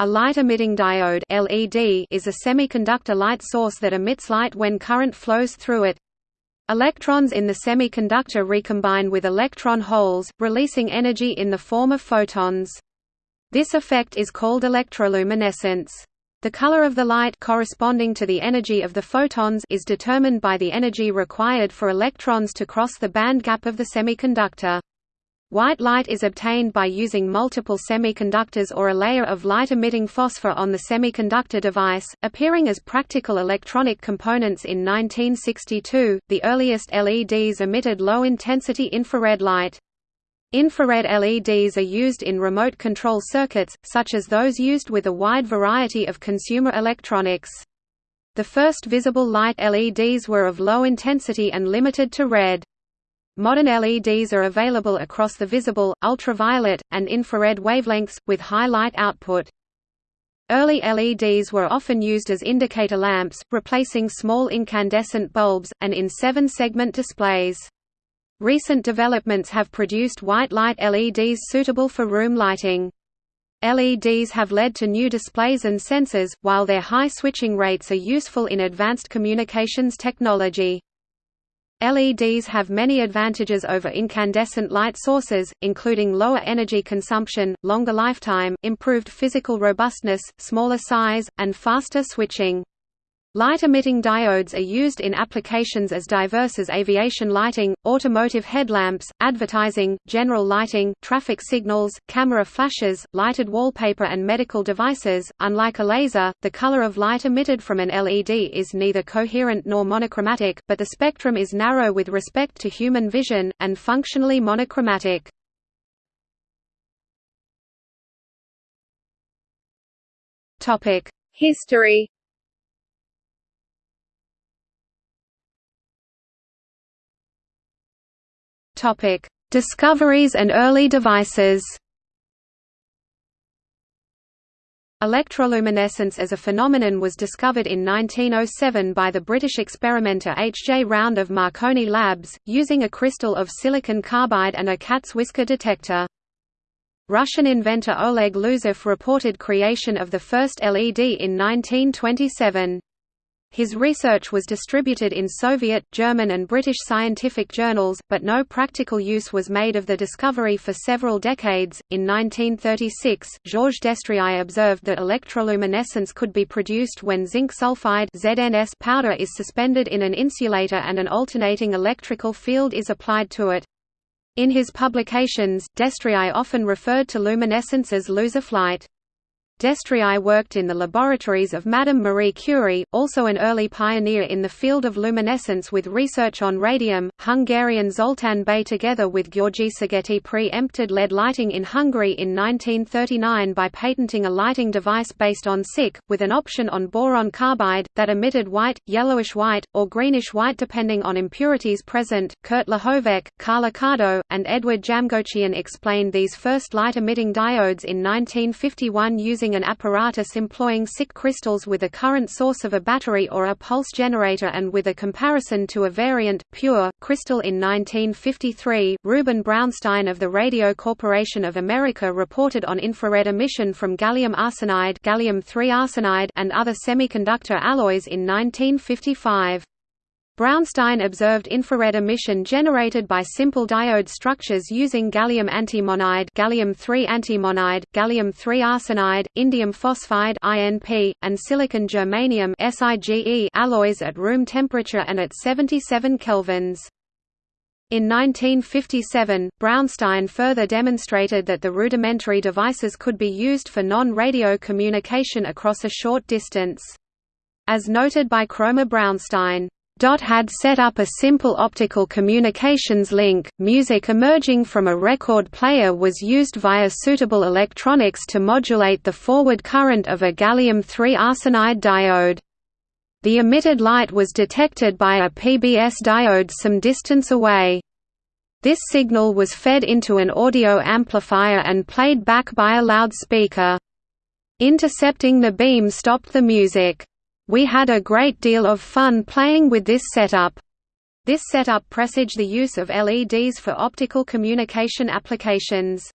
A light-emitting diode LED is a semiconductor light source that emits light when current flows through it. Electrons in the semiconductor recombine with electron holes, releasing energy in the form of photons. This effect is called electroluminescence. The color of the light corresponding to the energy of the photons is determined by the energy required for electrons to cross the band gap of the semiconductor. White light is obtained by using multiple semiconductors or a layer of light-emitting phosphor on the semiconductor device, appearing as practical electronic components in 1962. The earliest LEDs emitted low-intensity infrared light. Infrared LEDs are used in remote control circuits, such as those used with a wide variety of consumer electronics. The first visible light LEDs were of low intensity and limited to red. Modern LEDs are available across the visible, ultraviolet, and infrared wavelengths, with high light output. Early LEDs were often used as indicator lamps, replacing small incandescent bulbs, and in seven-segment displays. Recent developments have produced white light LEDs suitable for room lighting. LEDs have led to new displays and sensors, while their high switching rates are useful in advanced communications technology. LEDs have many advantages over incandescent light sources, including lower energy consumption, longer lifetime, improved physical robustness, smaller size, and faster switching. Light-emitting diodes are used in applications as diverse as aviation lighting, automotive headlamps, advertising, general lighting, traffic signals, camera flashes, lighted wallpaper and medical devices. Unlike a laser, the color of light emitted from an LED is neither coherent nor monochromatic, but the spectrum is narrow with respect to human vision, and functionally monochromatic. History Topic: Discoveries and early devices. Electroluminescence as a phenomenon was discovered in 1907 by the British experimenter H. J. Round of Marconi Labs, using a crystal of silicon carbide and a cat's whisker detector. Russian inventor Oleg Losev reported creation of the first LED in 1927. His research was distributed in Soviet, German and British scientific journals, but no practical use was made of the discovery for several decades. In 1936, Georges Destriau observed that electroluminescence could be produced when zinc sulfide ZNS powder is suspended in an insulator and an alternating electrical field is applied to it. In his publications, Destriau often referred to luminescence as Losev light. Destriau worked in the laboratories of Madame Marie Curie, also an early pioneer in the field of luminescence with research on radium. Hungarian Zoltán Bay together with György Szigeti pre-empted LED lighting in Hungary in 1939 by patenting a lighting device based on SiC, with an option on boron carbide, that emitted white, yellowish-white, or greenish-white depending on impurities present. Kurt Lehovec, Carl Accardo, and Edward Jamgochian explained these first light-emitting diodes in 1951 using using an apparatus employing SiC crystals with a current source of a battery or a pulse generator and with a comparison to a variant, pure, crystal in 1953, Rubin Braunstein of the Radio Corporation of America reported on infrared emission from gallium arsenide, gallium arsenide and other semiconductor alloys in 1955. Braunstein observed infrared emission generated by simple diode structures using gallium antimonide, gallium-3 antimonide, gallium-3 arsenide, indium phosphide (INP), and silicon germanium (SiGe) alloys at room temperature and at 77 kelvins. In 1957, Braunstein further demonstrated that the rudimentary devices could be used for non-radio communication across a short distance. As noted by Kroemer Braunstein, Dot had set up a simple optical communications link. Music emerging from a record player was used via suitable electronics to modulate the forward current of a gallium-3 arsenide diode. The emitted light was detected by a PBS diode some distance away. This signal was fed into an audio amplifier and played back by a loudspeaker. Intercepting the beam stopped the music. We had a great deal of fun playing with this setup. This setup presaged the use of LEDs for optical communication applications.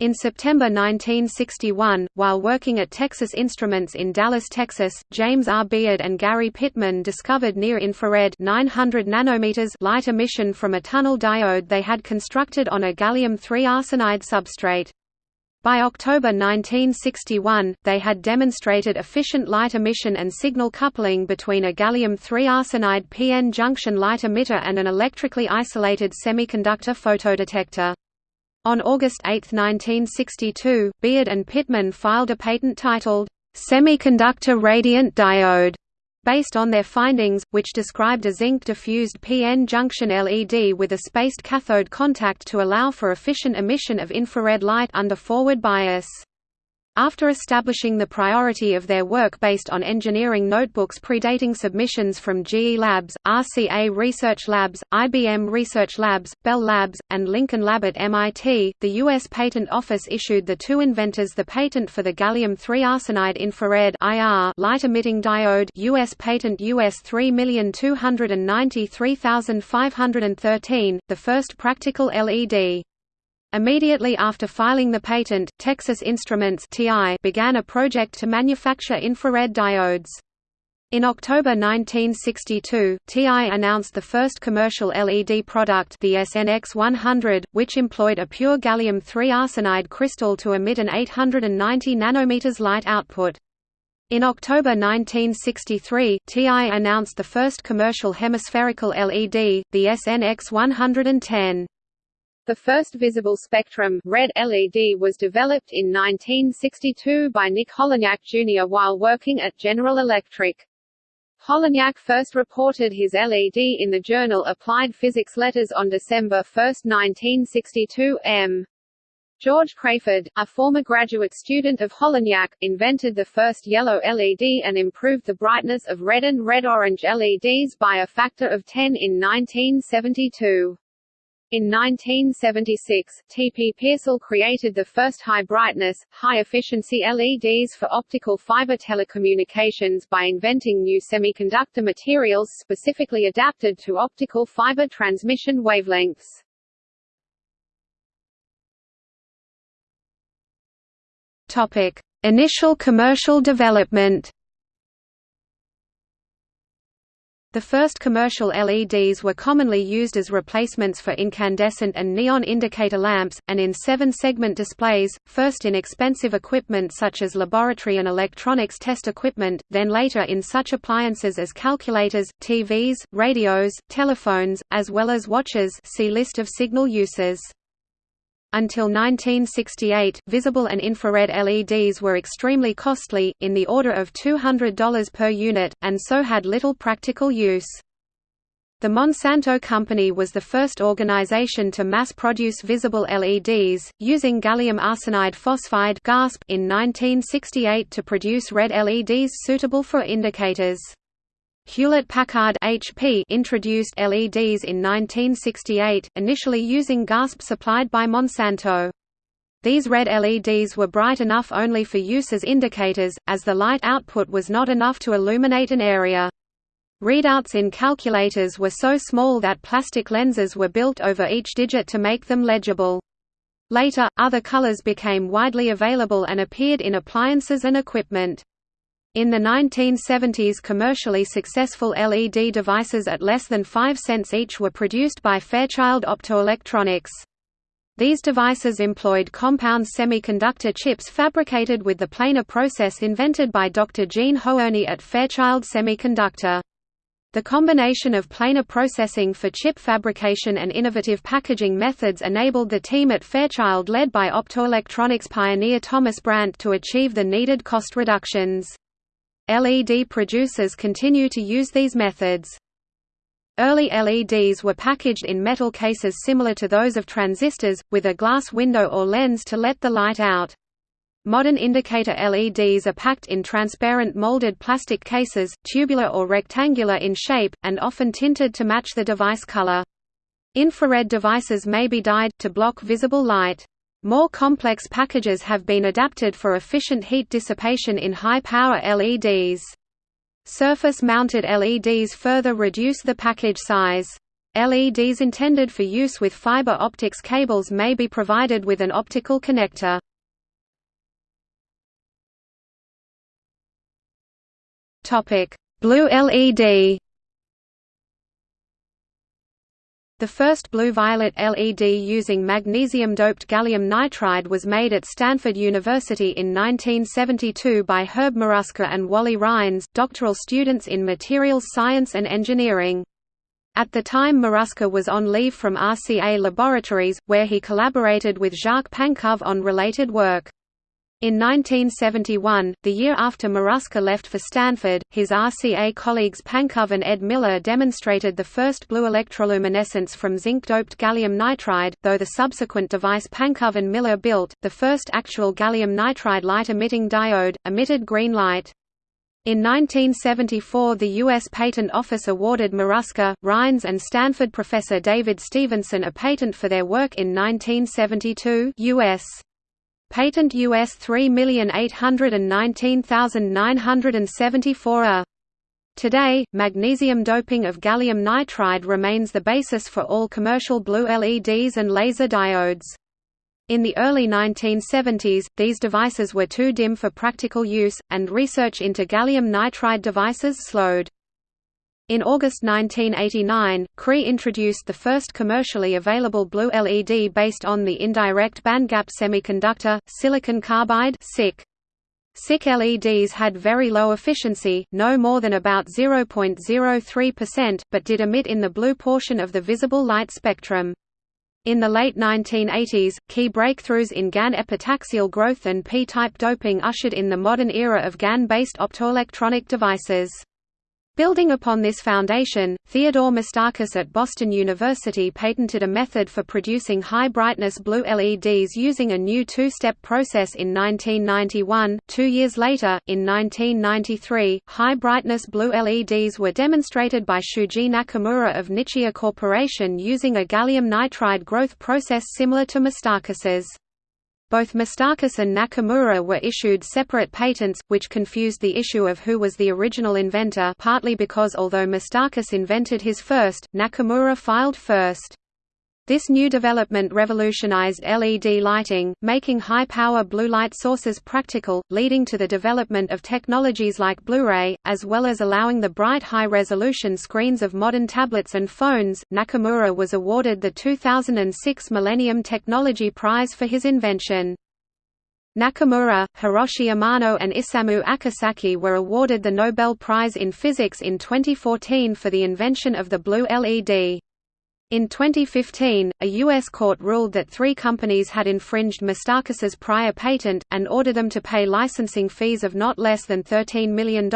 In September 1961, while working at Texas Instruments in Dallas, Texas, James R. Biard and Gary Pittman discovered near-infrared 900 nanometers light emission from a tunnel diode they had constructed on a gallium-3 arsenide substrate. By October 1961, they had demonstrated efficient light emission and signal coupling between a gallium-3 arsenide PN junction light emitter and an electrically isolated semiconductor photodetector. On August 8, 1962, Biard and Pittman filed a patent titled, "'Semiconductor Radiant Diode' based on their findings, which described a zinc-diffused PN junction LED with a spaced cathode contact to allow for efficient emission of infrared light under forward bias. After establishing the priority of their work based on engineering notebooks predating submissions from GE Labs, RCA Research Labs, IBM Research Labs, Bell Labs, and Lincoln Lab at MIT, the U.S. Patent Office issued the two inventors the patent for the gallium-3 arsenide infrared light-emitting diode U.S. patent US 3293513, the first practical LED. Immediately after filing the patent, Texas Instruments began a project to manufacture infrared diodes. In October 1962, TI announced the first commercial LED product the SNX 100, which employed a pure gallium-3 arsenide crystal to emit an 890 nanometers light output. In October 1963, TI announced the first commercial hemispherical LED, the SNX 110. The first visible spectrum red LED was developed in 1962 by Nick Holonyak Jr. while working at General Electric. Holonyak first reported his LED in the journal Applied Physics Letters on December 1, 1962 m. George Craford, a former graduate student of Holonyak, invented the first yellow LED and improved the brightness of red and red-orange LEDs by a factor of 10 in 1972. In 1976, T. P. Pearsall created the first high-brightness, high-efficiency LEDs for optical fiber telecommunications by inventing new semiconductor materials specifically adapted to optical fiber transmission wavelengths. Topic: Initial commercial development. The first commercial LEDs were commonly used as replacements for incandescent and neon indicator lamps, and in seven-segment displays, first in expensive equipment such as laboratory and electronics test equipment, then later in such appliances as calculators, TVs, radios, telephones, as well as watches see list of signal uses. Until 1968, visible and infrared LEDs were extremely costly, in the order of $200 per unit, and so had little practical use. The Monsanto Company was the first organization to mass-produce visible LEDs, using gallium arsenide phosphide in 1968 to produce red LEDs suitable for indicators. Hewlett-Packard HP introduced LEDs in 1968, initially using GaAsP supplied by Monsanto. These red LEDs were bright enough only for use as indicators, as the light output was not enough to illuminate an area. Readouts in calculators were so small that plastic lenses were built over each digit to make them legible. Later, other colors became widely available and appeared in appliances and equipment. In the 1970s commercially successful LED devices at less than 5 cents each were produced by Fairchild Optoelectronics. These devices employed compound semiconductor chips fabricated with the planar process invented by Dr. Jean Hoerni at Fairchild Semiconductor. The combination of planar processing for chip fabrication and innovative packaging methods enabled the team at Fairchild led by optoelectronics pioneer Thomas Brandt to achieve the needed cost reductions. LED producers continue to use these methods. Early LEDs were packaged in metal cases similar to those of transistors, with a glass window or lens to let the light out. Modern indicator LEDs are packed in transparent molded plastic cases, tubular or rectangular in shape, and often tinted to match the device color. Infrared devices may be dyed, to block visible light. More complex packages have been adapted for efficient heat dissipation in high-power LEDs. Surface-mounted LEDs further reduce the package size. LEDs intended for use with fiber optics cables may be provided with an optical connector. Blue LED The first blue-violet LED using magnesium-doped gallium nitride was made at Stanford University in 1972 by Herb Maruska and Wally Rhines, doctoral students in materials science and engineering. At the time Maruska was on leave from RCA Laboratories, where he collaborated with Jacques Pankove on related work. In 1971, the year after Maruska left for Stanford, his RCA colleagues Pankove and Ed Miller demonstrated the first blue electroluminescence from zinc-doped gallium nitride, though the subsequent device Pankove and Miller built, the first actual gallium nitride light-emitting diode, emitted green light. In 1974 the U.S. Patent Office awarded Maruska, Rhines and Stanford professor David Stevenson a patent for their work in 1972 U.S. Patent US 3819974 A. Today, magnesium doping of gallium nitride remains the basis for all commercial blue LEDs and laser diodes. In the early 1970s, these devices were too dim for practical use, and research into gallium nitride devices slowed. In August 1989, Cree introduced the first commercially available blue LED based on the indirect bandgap semiconductor, silicon carbide SiC. SiC LEDs had very low efficiency, no more than about 0.03%, but did emit in the blue portion of the visible light spectrum. In the late 1980s, key breakthroughs in GaN epitaxial growth and p-type doping ushered in the modern era of GaN-based optoelectronic devices. Building upon this foundation, Theodore Moustakas at Boston University patented a method for producing high-brightness blue LEDs using a new two-step process in 1991. Two years later, in 1993, high-brightness blue LEDs were demonstrated by Shuji Nakamura of Nichia Corporation using a gallium nitride growth process similar to Moustakas's. Both Moustakas and Nakamura were issued separate patents, which confused the issue of who was the original inventor partly because although Moustakas invented his first, Nakamura filed first. This new development revolutionized LED lighting, making high-power blue light sources practical, leading to the development of technologies like Blu-ray, as well as allowing the bright high-resolution screens of modern tablets and phones. Nakamura was awarded the 2006 Millennium Technology Prize for his invention. Nakamura, Hiroshi Amano and Isamu Akasaki were awarded the Nobel Prize in Physics in 2014 for the invention of the blue LED. In 2015, a U.S. court ruled that three companies had infringed Moustakas's prior patent, and ordered them to pay licensing fees of not less than $13 million.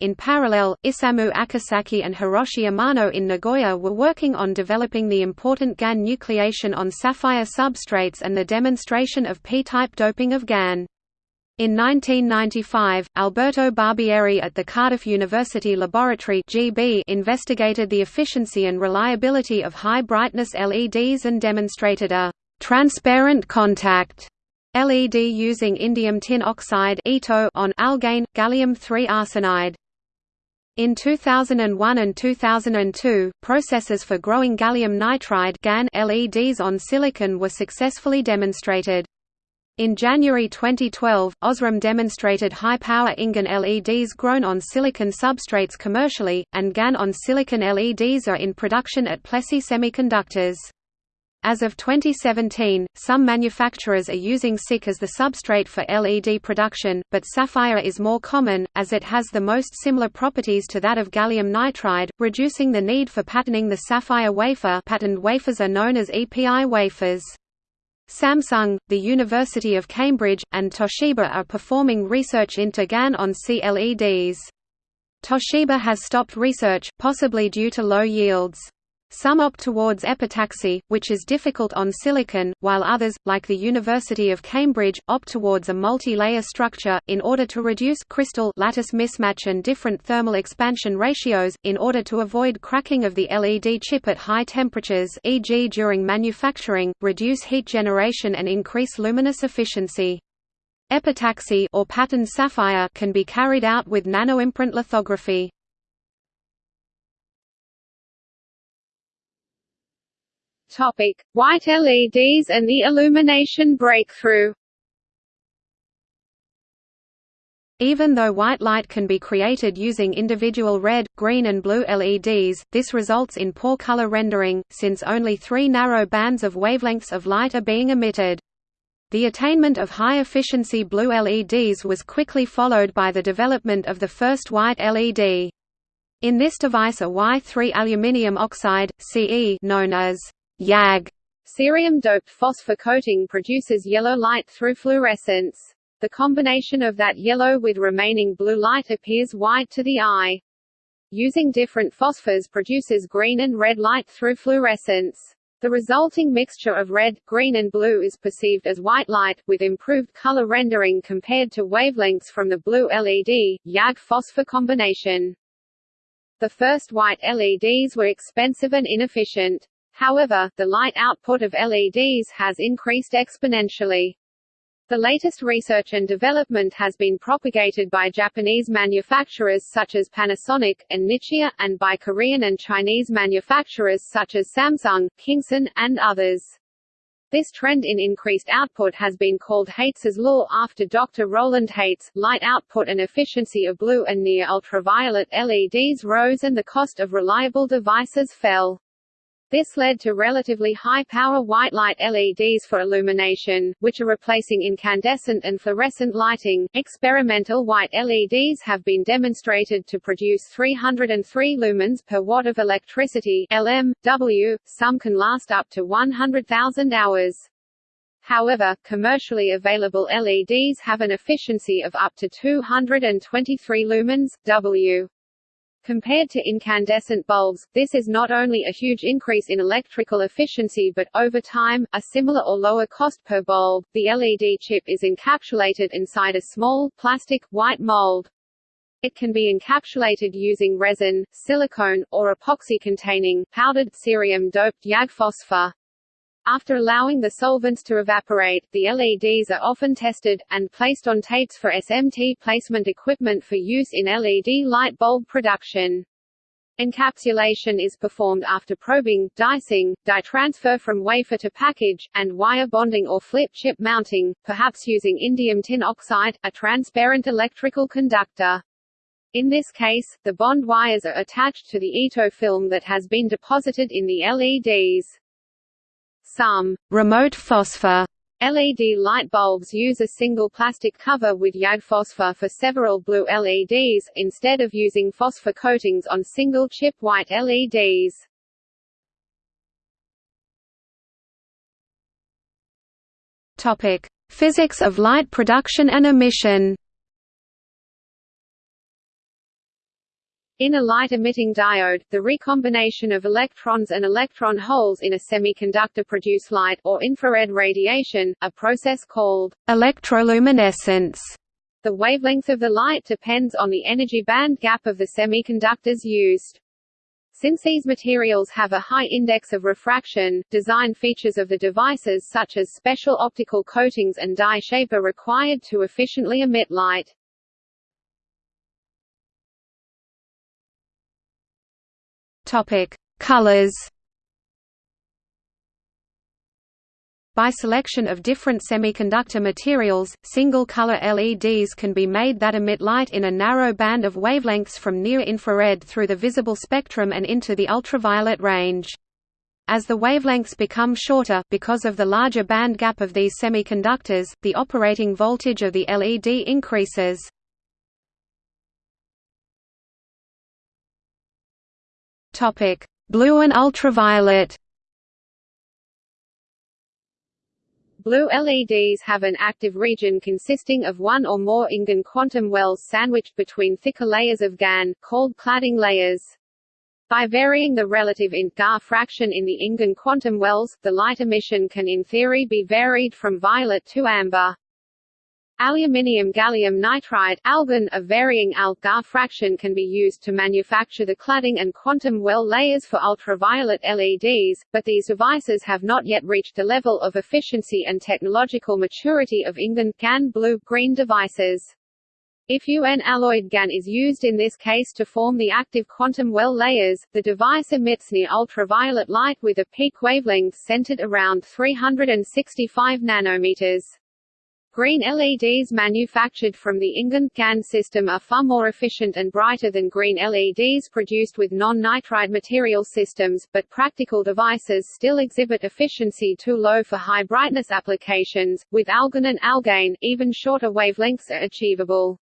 In parallel, Isamu Akasaki and Hiroshi Amano in Nagoya were working on developing the important GaN nucleation on sapphire substrates and the demonstration of p-type doping of GaN. In 1995, Alberto Barbieri at the Cardiff University Laboratory GB investigated the efficiency and reliability of high-brightness LEDs and demonstrated a «transparent contact» LED using indium tin oxide on algane, gallium-3 arsenide. In 2001 and 2002, processes for growing gallium nitride LEDs on silicon were successfully demonstrated. In January 2012, Osram demonstrated high-power InGaN LEDs grown on silicon substrates commercially, and GaN on silicon LEDs are in production at Plessey Semiconductors. As of 2017, some manufacturers are using SiC as the substrate for LED production, but sapphire is more common, as it has the most similar properties to that of gallium nitride, reducing the need for patterning the sapphire wafer patterned wafers are known as EPI wafers. Samsung, the University of Cambridge, and Toshiba are performing research into GaN on CLEDs. Toshiba has stopped research, possibly due to low yields. Some opt towards epitaxy, which is difficult on silicon, while others, like the University of Cambridge, opt towards a multi-layer structure, in order to reduce crystal lattice mismatch and different thermal expansion ratios, in order to avoid cracking of the LED chip at high temperatures e.g. during manufacturing, reduce heat generation and increase luminous efficiency. Epitaxy or patterned sapphire can be carried out with nanoimprint lithography. Topic: White LEDs and the illumination breakthrough. Even though white light can be created using individual red, green and blue LEDs, this results in poor color rendering, since only three narrow bands of wavelengths of light are being emitted. The attainment of high-efficiency blue LEDs was quickly followed by the development of the first white LED. In this device a Y3 aluminium oxide, Ce known as YAG cerium-doped phosphor coating produces yellow light through fluorescence. The combination of that yellow with remaining blue light appears white to the eye. Using different phosphors produces green and red light through fluorescence. The resulting mixture of red, green and blue is perceived as white light, with improved color rendering compared to wavelengths from the blue LED, YAG phosphor combination. The first white LEDs were expensive and inefficient. However, the light output of LEDs has increased exponentially. The latest research and development has been propagated by Japanese manufacturers such as Panasonic, and Nichia, and by Korean and Chinese manufacturers such as Samsung, Kingson, and others. This trend in increased output has been called Haitz's law after Dr. Roland Haitz. Light output and efficiency of blue and near ultraviolet LEDs rose and the cost of reliable devices fell. This led to relatively high-power white light LEDs for illumination, which are replacing incandescent and fluorescent lighting. Experimental white LEDs have been demonstrated to produce 303 lumens per watt of electricity (LM, W). Some can last up to 100,000 hours. However, commercially available LEDs have an efficiency of up to 223 lumens W. Compared to incandescent bulbs, this is not only a huge increase in electrical efficiency but, over time, a similar or lower cost per bulb. The LED chip is encapsulated inside a small, plastic, white mold. It can be encapsulated using resin, silicone, or epoxy-containing, powdered cerium-doped YAG phosphor. After allowing the solvents to evaporate, the LEDs are often tested, and placed on tapes for SMT placement equipment for use in LED light bulb production. Encapsulation is performed after probing, dicing, die transfer from wafer to package, and wire bonding or flip chip mounting, perhaps using indium tin oxide, a transparent electrical conductor. In this case, the bond wires are attached to the Ito film that has been deposited in the LEDs. Some remote phosphor LED light bulbs use a single plastic cover with YAG phosphor for several blue LEDs, instead of using phosphor coatings on single chip white LEDs. Physics of light production and emission. In a light-emitting diode, the recombination of electrons and electron holes in a semiconductor produce light or infrared radiation, a process called electroluminescence. The wavelength of the light depends on the energy band gap of the semiconductors used. Since these materials have a high index of refraction, design features of the devices such as special optical coatings and die shape are required to efficiently emit light. Topic: Colors. By selection of different semiconductor materials, single-color LEDs can be made that emit light in a narrow band of wavelengths from near-infrared through the visible spectrum and into the ultraviolet range. As the wavelengths become shorter because of the larger band gap of these semiconductors, the operating voltage of the LED increases. Topic: Blue and ultraviolet. Blue LEDs have an active region consisting of one or more InGaN quantum wells sandwiched between thicker layers of GaN, called cladding layers. By varying the relative int GaA fraction in the InGaN quantum wells, the light emission can in theory be varied from violet to amber. Aluminium gallium nitride AlGaN, a varying Al-Ga fraction can be used to manufacture the cladding and quantum well layers for ultraviolet LEDs, but these devices have not yet reached the level of efficiency and technological maturity of InGaN, GaN blue-green devices. If UN alloyed GaN is used in this case to form the active quantum well layers, the device emits near ultraviolet light with a peak wavelength centered around 365 nanometers. Green LEDs manufactured from the InGaN GaN system are far more efficient and brighter than green LEDs produced with non-nitride material systems, but practical devices still exhibit efficiency too low for high brightness applications. With AlGaN and AlGaN, even shorter wavelengths are achievable.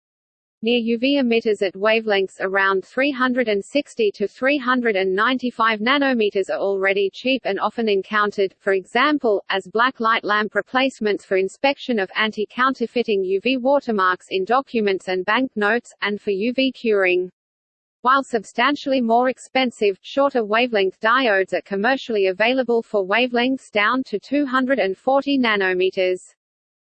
Near UV emitters at wavelengths around 360 to 395 nanometers are already cheap and often encountered, for example, as black light lamp replacements for inspection of anti-counterfeiting UV watermarks in documents and banknotes, and for UV curing. While substantially more expensive, shorter wavelength diodes are commercially available for wavelengths down to 240 nanometers.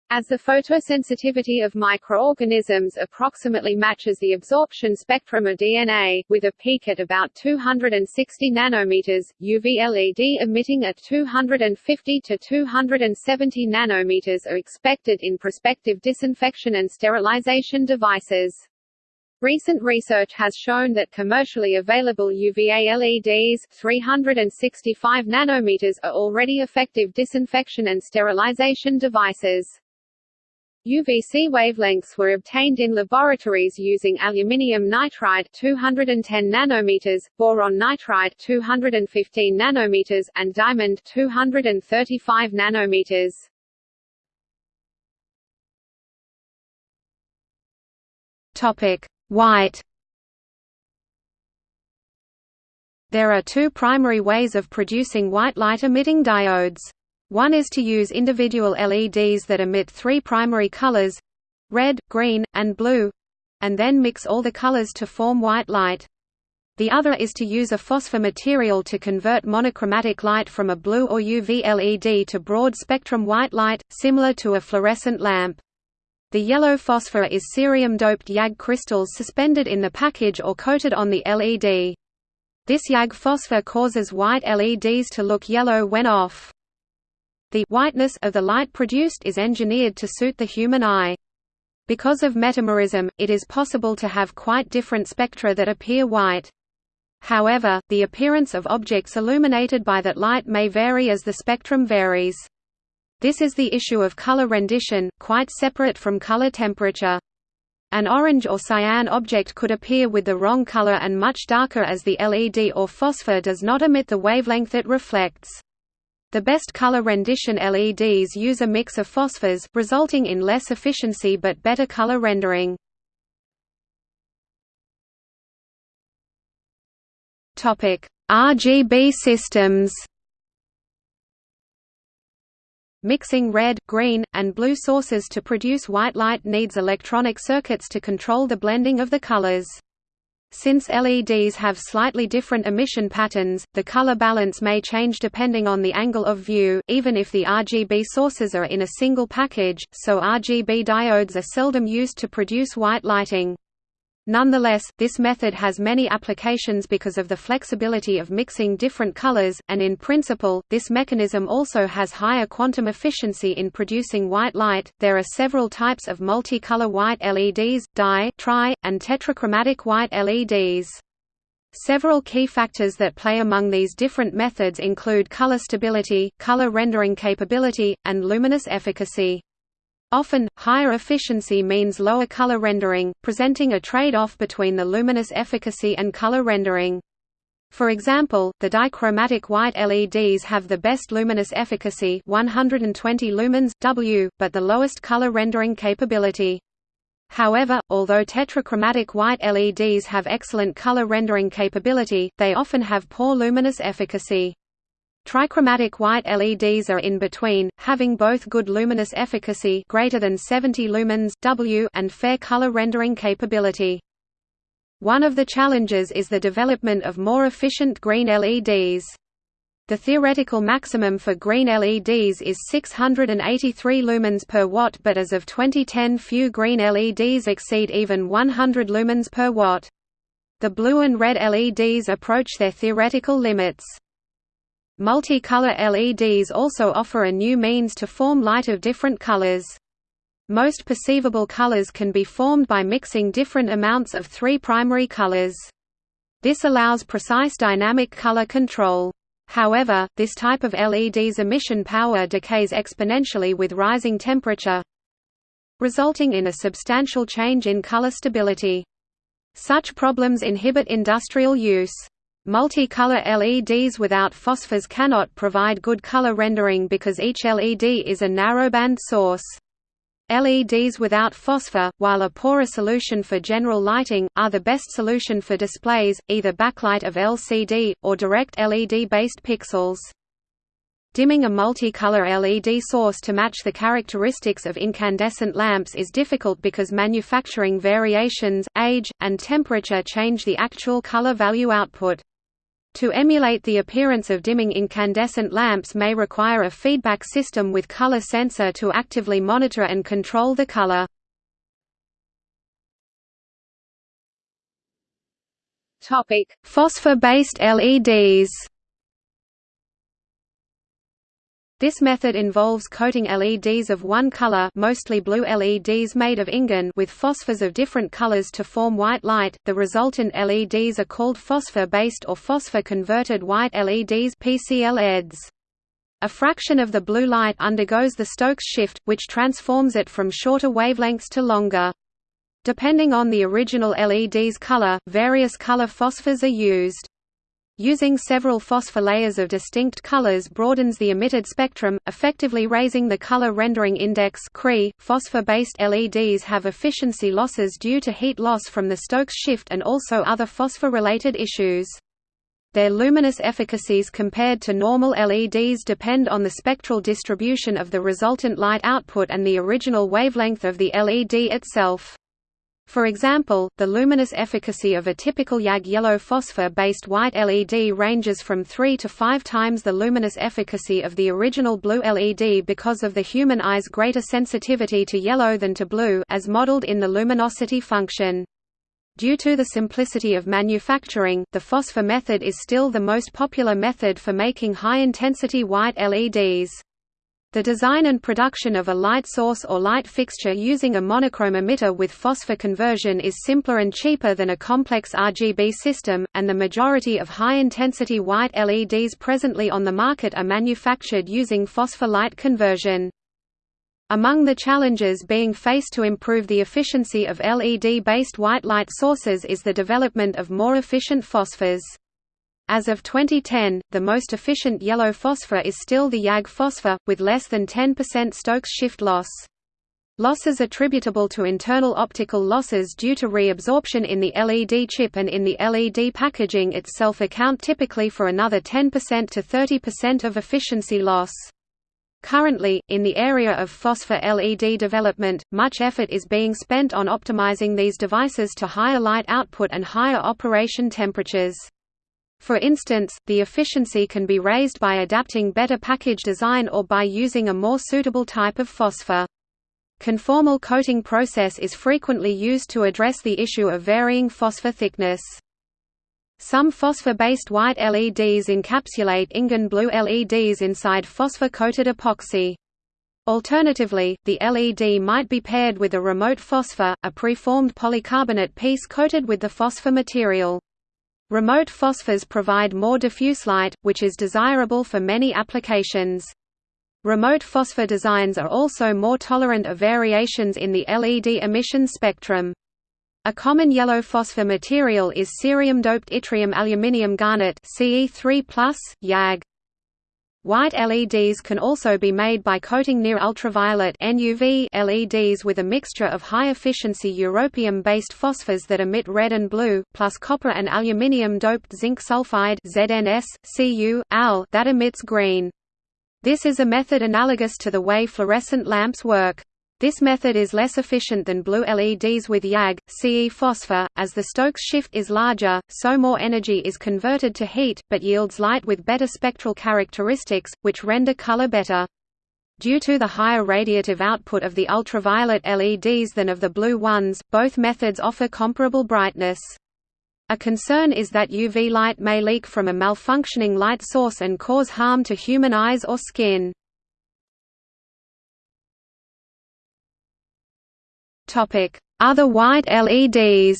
As the photosensitivity of microorganisms approximately matches the absorption spectrum of DNA, with a peak at about 260 nanometers, UV LED emitting at 250 to 270 nanometers are expected in prospective disinfection and sterilization devices. Recent research has shown that commercially available UVA LEDs 365 nanometers are already effective disinfection and sterilization devices. UVC wavelengths were obtained in laboratories using aluminium nitride 210 nanometers, boron nitride 215 nanometers, and diamond 235 nanometers. Topic: White. There are two primary ways of producing white light-emitting diodes. One is to use individual LEDs that emit three primary colors red, green, and blue and then mix all the colors to form white light. The other is to use a phosphor material to convert monochromatic light from a blue or UV LED to broad-spectrum white light, similar to a fluorescent lamp. The yellow phosphor is cerium-doped YAG crystals suspended in the package or coated on the LED. This YAG phosphor causes white LEDs to look yellow when off. The whiteness of the light produced is engineered to suit the human eye. Because of metamerism, it is possible to have quite different spectra that appear white. However, the appearance of objects illuminated by that light may vary as the spectrum varies. This is the issue of color rendition, quite separate from color temperature. An orange or cyan object could appear with the wrong color and much darker as the LED or phosphor does not emit the wavelength it reflects. The best color rendition LEDs use a mix of phosphors, resulting in less efficiency but better color rendering. Topic: RGB systems. Mixing red, green, and blue sources to produce white light needs electronic circuits to control the blending of the colors. Since LEDs have slightly different emission patterns, the color balance may change depending on the angle of view, even if the RGB sources are in a single package, so RGB diodes are seldom used to produce white lighting. Nonetheless, this method has many applications because of the flexibility of mixing different colors, and in principle, this mechanism also has higher quantum efficiency in producing white light. There are several types of multicolor white LEDs, di, tri, and tetrachromatic white LEDs. Several key factors that play among these different methods include color stability, color rendering capability, and luminous efficacy. Often, higher efficiency means lower color rendering, presenting a trade-off between the luminous efficacy and color rendering. For example, the dichromatic white LEDs have the best luminous efficacy 120 lumens, W, but the lowest color rendering capability. However, although tetrachromatic white LEDs have excellent color rendering capability, they often have poor luminous efficacy. Trichromatic white LEDs are in between, having both good luminous efficacy greater than 70 lumens W and fair color rendering capability. One of the challenges is the development of more efficient green LEDs. The theoretical maximum for green LEDs is 683 lumens per watt but as of 2010 few green LEDs exceed even 100 lumens per watt. The blue and red LEDs approach their theoretical limits. Multicolor LEDs also offer a new means to form light of different colors. Most perceivable colors can be formed by mixing different amounts of three primary colors. This allows precise dynamic color control. However, this type of LED's emission power decays exponentially with rising temperature, resulting in a substantial change in color stability. Such problems inhibit industrial use. Multicolor LEDs without phosphors cannot provide good color rendering because each LED is a narrowband source. LEDs without phosphor, while a poorer solution for general lighting, are the best solution for displays, either backlight of LCD, or direct LED-based pixels. Dimming a multicolor LED source to match the characteristics of incandescent lamps is difficult because manufacturing variations, age, and temperature change the actual color value output. To emulate the appearance of dimming incandescent lamps may require a feedback system with color sensor to actively monitor and control the color. Phosphor-based LEDs This method involves coating LEDs of one color mostly blue LEDs made of InGaN with phosphors of different colors to form white light. The resultant LEDs are called phosphor-based or phosphor-converted white LEDs PCLEDs. A fraction of the blue light undergoes the Stokes shift, which transforms it from shorter wavelengths to longer. Depending on the original LED's color, various color phosphors are used. Using several phosphor layers of distinct colors broadens the emitted spectrum, effectively raising the color rendering index Phosphor-based LEDs have efficiency losses due to heat loss from the Stokes shift and also other phosphor-related issues. Their luminous efficacies compared to normal LEDs depend on the spectral distribution of the resultant light output and the original wavelength of the LED itself. For example, the luminous efficacy of a typical YAG yellow phosphor-based white LED ranges from 3 to 5 times the luminous efficacy of the original blue LED because of the human eye's greater sensitivity to yellow than to blue as modeled in the luminosity function. Due to the simplicity of manufacturing, the phosphor method is still the most popular method for making high-intensity white LEDs. The design and production of a light source or light fixture using a monochrome emitter with phosphor conversion is simpler and cheaper than a complex RGB system, and the majority of high-intensity white LEDs presently on the market are manufactured using phosphor light conversion. Among the challenges being faced to improve the efficiency of LED-based white light sources is the development of more efficient phosphors. As of 2010, the most efficient yellow phosphor is still the YAG phosphor, with less than 10% Stokes shift loss. Losses attributable to internal optical losses due to reabsorption in the LED chip and in the LED packaging itself account typically for another 10% to 30% of efficiency loss. Currently, in the area of phosphor LED development, much effort is being spent on optimizing these devices to higher light output and higher operation temperatures. For instance, the efficiency can be raised by adapting better package design or by using a more suitable type of phosphor. Conformal coating process is frequently used to address the issue of varying phosphor thickness. Some phosphor-based white LEDs encapsulate InGaN blue LEDs inside phosphor-coated epoxy. Alternatively, the LED might be paired with a remote phosphor, a preformed polycarbonate piece coated with the phosphor material. Remote phosphors provide more diffuse light, which is desirable for many applications. Remote phosphor designs are also more tolerant of variations in the LED emission spectrum. A common yellow phosphor material is cerium-doped yttrium aluminium garnet Ce3+, YAG. White LEDs can also be made by coating near ultraviolet NUV LEDs with a mixture of high-efficiency europium-based phosphors that emit red and blue, plus copper and aluminium-doped zinc sulfide ZNS, Cu, Al that emits green. This is a method analogous to the way fluorescent lamps work. This method is less efficient than blue LEDs with YAG, Ce phosphor, as the Stokes shift is larger, so more energy is converted to heat, but yields light with better spectral characteristics, which render color better. Due to the higher radiative output of the ultraviolet LEDs than of the blue ones, both methods offer comparable brightness. A concern is that UV light may leak from a malfunctioning light source and cause harm to human eyes or skin. Other white LEDs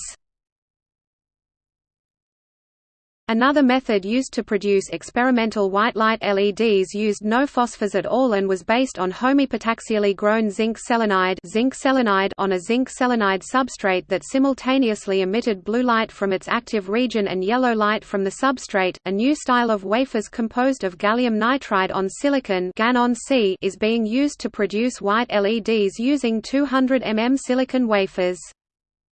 Another method used to produce experimental white light LEDs used no phosphors at all and was based on homoepitaxially grown zinc selenide, zinc selenide on a zinc selenide substrate that simultaneously emitted blue light from its active region and yellow light from the substrate. A new style of wafers composed of gallium nitride on silicon is being used to produce white LEDs using 200 mm silicon wafers.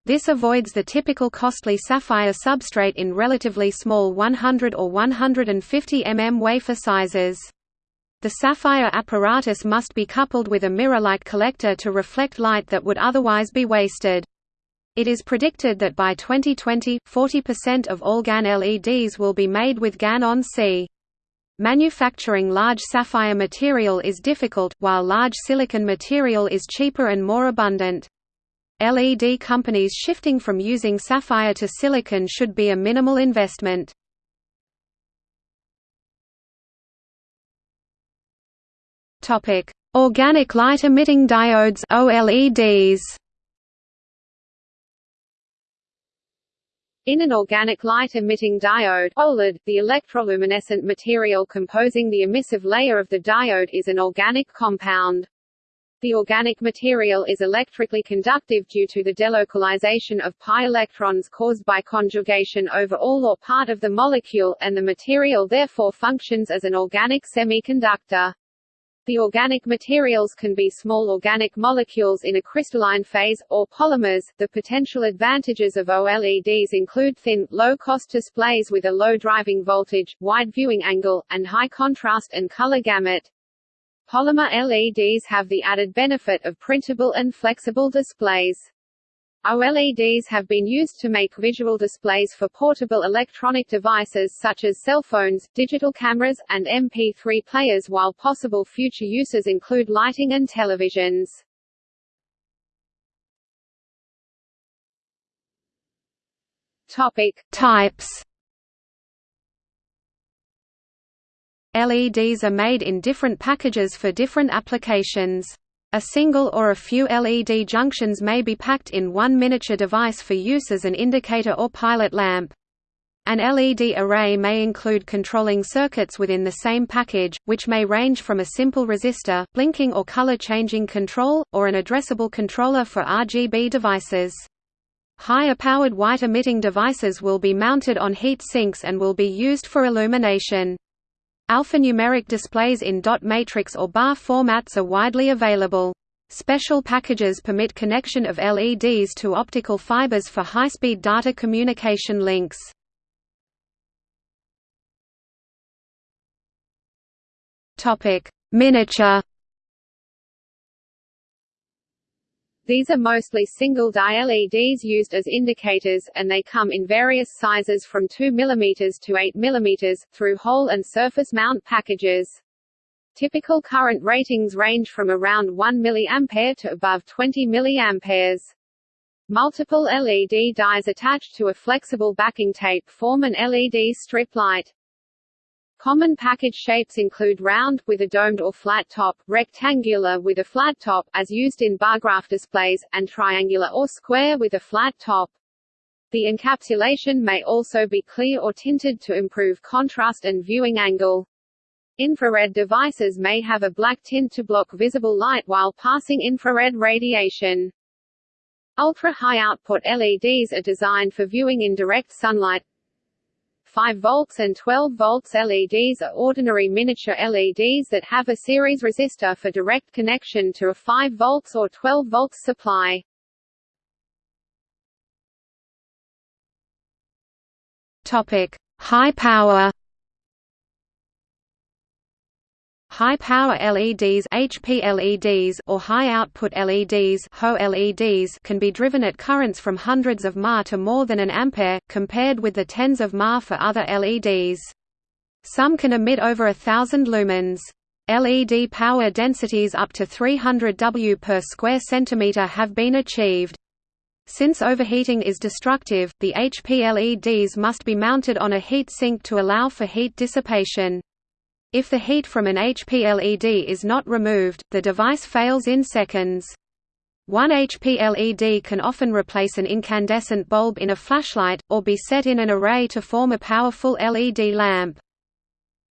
This avoids the typical costly sapphire substrate in relatively small 100 or 150 mm wafer sizes. The sapphire apparatus must be coupled with a mirror-like collector to reflect light that would otherwise be wasted. It is predicted that by 2020, 40% of all GaN LEDs will be made with GaN on Si. Manufacturing large sapphire material is difficult, while large silicon material is cheaper and more abundant. LED companies shifting from using sapphire to silicon should be a minimal investment. Topic: Organic light emitting diodes (OLEDs). In an organic light-emitting diode OLED, the electroluminescent material composing the emissive layer of the diode is an organic compound. The organic material is electrically conductive due to the delocalization of pi electrons caused by conjugation over all or part of the molecule, and the material therefore functions as an organic semiconductor. The organic materials can be small organic molecules in a crystalline phase, or polymers. The potential advantages of OLEDs include thin, low-cost displays with a low driving voltage, wide viewing angle, and high contrast and color gamut. Polymer LEDs have the added benefit of printable and flexible displays. OLEDs have been used to make visual displays for portable electronic devices such as cell phones, digital cameras, and MP3 players while possible future uses include lighting and televisions. Topic. Types LEDs are made in different packages for different applications. A single or a few LED junctions may be packed in one miniature device for use as an indicator or pilot lamp. An LED array may include controlling circuits within the same package, which may range from a simple resistor, blinking or color-changing control, or an addressable controller for RGB devices. Higher powered white emitting devices will be mounted on heat sinks and will be used for illumination. Alphanumeric displays in dot matrix or bar formats are widely available. Special packages permit connection of LEDs to optical fibers for high-speed data communication links. Miniature These are mostly single-die LEDs used as indicators, and they come in various sizes from 2 mm to 8 mm, through hole and surface mount packages. Typical current ratings range from around 1 mA to above 20 mA. Multiple LED dies attached to a flexible backing tape form an LED strip light. Common package shapes include round, with a domed or flat top, rectangular with a flat top, as used in bar graph displays, and triangular or square with a flat top. The encapsulation may also be clear or tinted to improve contrast and viewing angle. Infrared devices may have a black tint to block visible light while passing infrared radiation. Ultra-high output LEDs are designed for viewing in direct sunlight, 5 volts and 12 volts LEDs are ordinary miniature LEDs that have a series resistor for direct connection to a 5 volts or 12 volts supply. Topic: High power High-power LEDs HPLEDs or high-output LEDs HO-LEDs can be driven at currents from hundreds of mA to more than an ampere, compared with the tens of mA for other LEDs. Some can emit over a thousand lumens. LED power densities up to 300 W per square centimeter have been achieved. Since overheating is destructive, the HPLEDs must be mounted on a heat sink to allow for heat dissipation. If the heat from an HPLED is not removed, the device fails in seconds. 1 HP LED can often replace an incandescent bulb in a flashlight, or be set in an array to form a powerful LED lamp.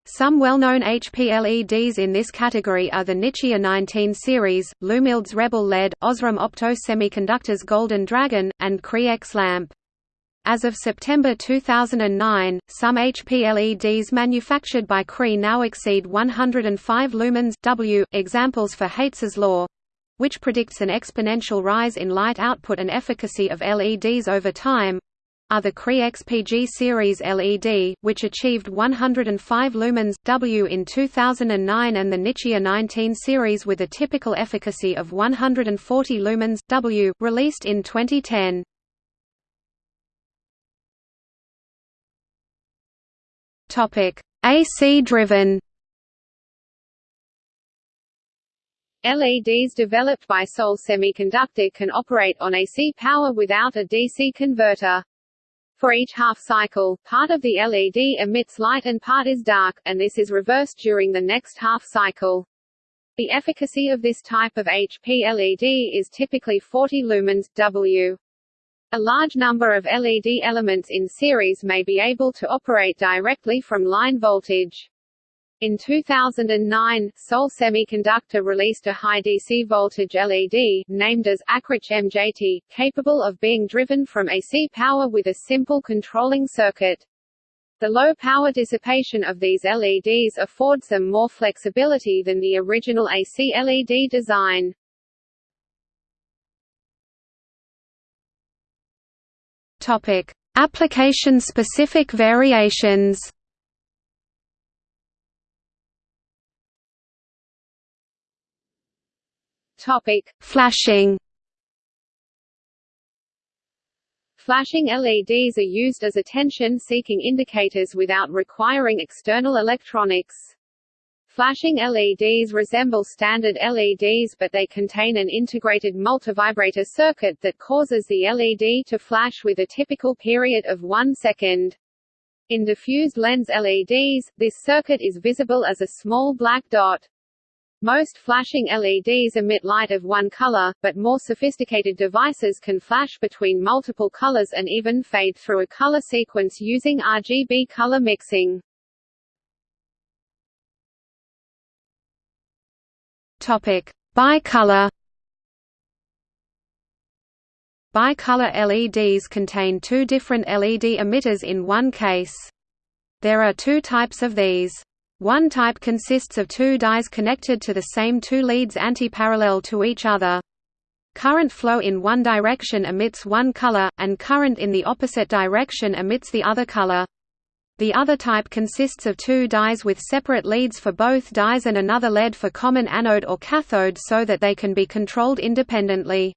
Some well-known HP LEDs in this category are the Nichia 19 series, Lumileds Rebel LED, Osram Opto Semiconductors Golden Dragon, and Cree X lamp. As of September 2009, some HP LEDs manufactured by Cree now exceed 105 lumens W. Examples for Haitz's law which predicts an exponential rise in light output and efficacy of LEDs over time are the Cree XPG series LED, which achieved 105 lumens W in 2009 and the Nichia 19 series with a typical efficacy of 140 lumens W, released in 2010. Topic: AC driven LEDs developed by Seoul Semiconductor can operate on AC power without a DC converter. For each half cycle, part of the LED emits light and part is dark, and this is reversed during the next half cycle. The efficacy of this type of HP LED is typically 40 lumens W. A large number of LED elements in series may be able to operate directly from line voltage. In 2009, Seoul Semiconductor released a high DC voltage LED, named as Acrich MJT, capable of being driven from AC power with a simple controlling circuit. The low power dissipation of these LEDs affords them more flexibility than the original AC LED design. Topic: Application-specific variations. Topic: Flashing. Flashing LEDs are used as attention-seeking indicators without requiring external electronics. Flashing LEDs resemble standard LEDs but they contain an integrated multivibrator circuit that causes the LED to flash with a typical period of one second. In diffused lens LEDs, this circuit is visible as a small black dot. Most flashing LEDs emit light of one color, but more sophisticated devices can flash between multiple colors and even fade through a color sequence using RGB color mixing. Topic: Bicolor. Bicolor LEDs contain two different LED emitters in one case. There are two types of these. One type consists of two dies connected to the same two leads antiparallel to each other. Current flow in one direction emits one color, and current in the opposite direction emits the other color. The other type consists of two dies with separate leads for both dies and another lead for common anode or cathode so that they can be controlled independently.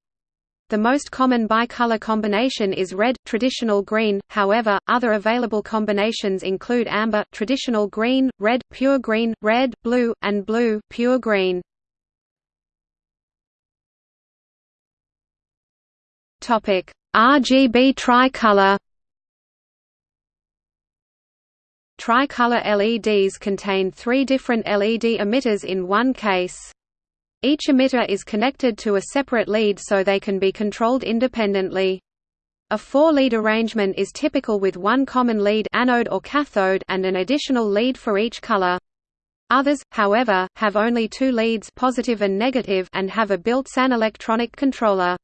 The most common bicolor combination is red, traditional green, however, other available combinations include amber traditional green, red, pure green, red, blue, and blue pure green. RGB tricolor Tricolor LEDs contain three different LED emitters in one case. Each emitter is connected to a separate lead so they can be controlled independently. A four-lead arrangement is typical with one common lead anode or cathode and an additional lead for each color. Others, however, have only two leads positive and, negative and have a built-in electronic controller.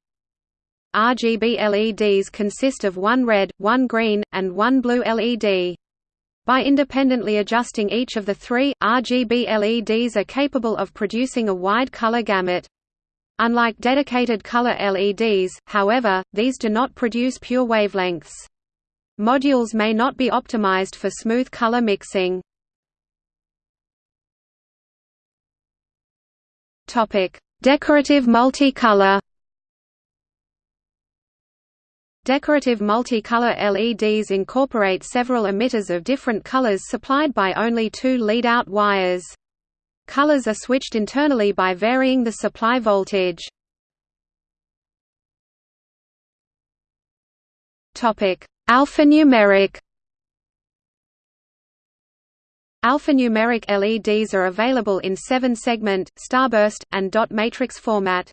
RGB LEDs consist of one red, one green, and one blue LED. By independently adjusting each of the three, RGB LEDs are capable of producing a wide color gamut. Unlike dedicated color LEDs, however, these do not produce pure wavelengths. Modules may not be optimized for smooth color mixing. Decorative multicolor Decorative multicolor LEDs incorporate several emitters of different colors supplied by only two lead-out wires. Colors are switched internally by varying the supply voltage. Alphanumeric Alphanumeric LEDs are available in 7-segment, starburst, and dot matrix format.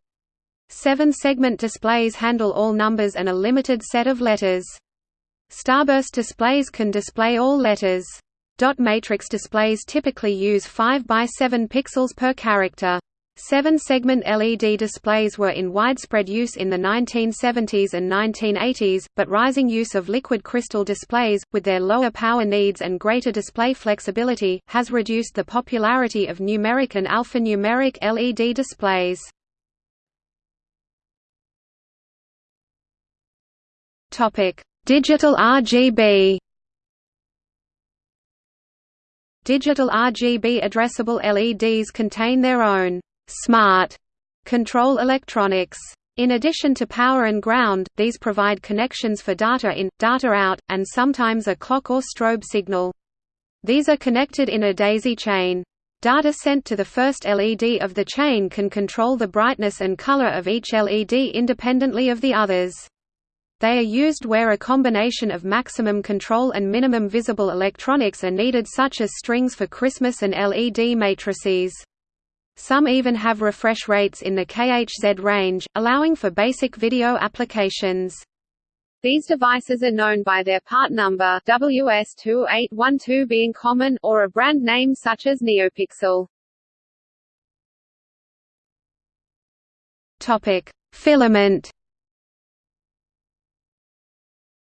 Seven-segment displays handle all numbers and a limited set of letters. Starburst displays can display all letters. Dot matrix displays typically use 5 by 7 pixels per character. Seven-segment LED displays were in widespread use in the 1970s and 1980s, but rising use of liquid crystal displays, with their lower power needs and greater display flexibility, has reduced the popularity of numeric and alphanumeric LED displays. Digital RGB Digital RGB addressable LEDs contain their own smart control electronics. In addition to power and ground, these provide connections for data in, data out, and sometimes a clock or strobe signal. These are connected in a daisy chain. Data sent to the first LED of the chain can control the brightness and color of each LED independently of the others. They are used where a combination of maximum control and minimum visible electronics are needed such as strings for Christmas and LED matrices. Some even have refresh rates in the kHz range, allowing for basic video applications. These devices are known by their part number WS2812 being common, or a brand name such as NeoPixel. Topic: Filament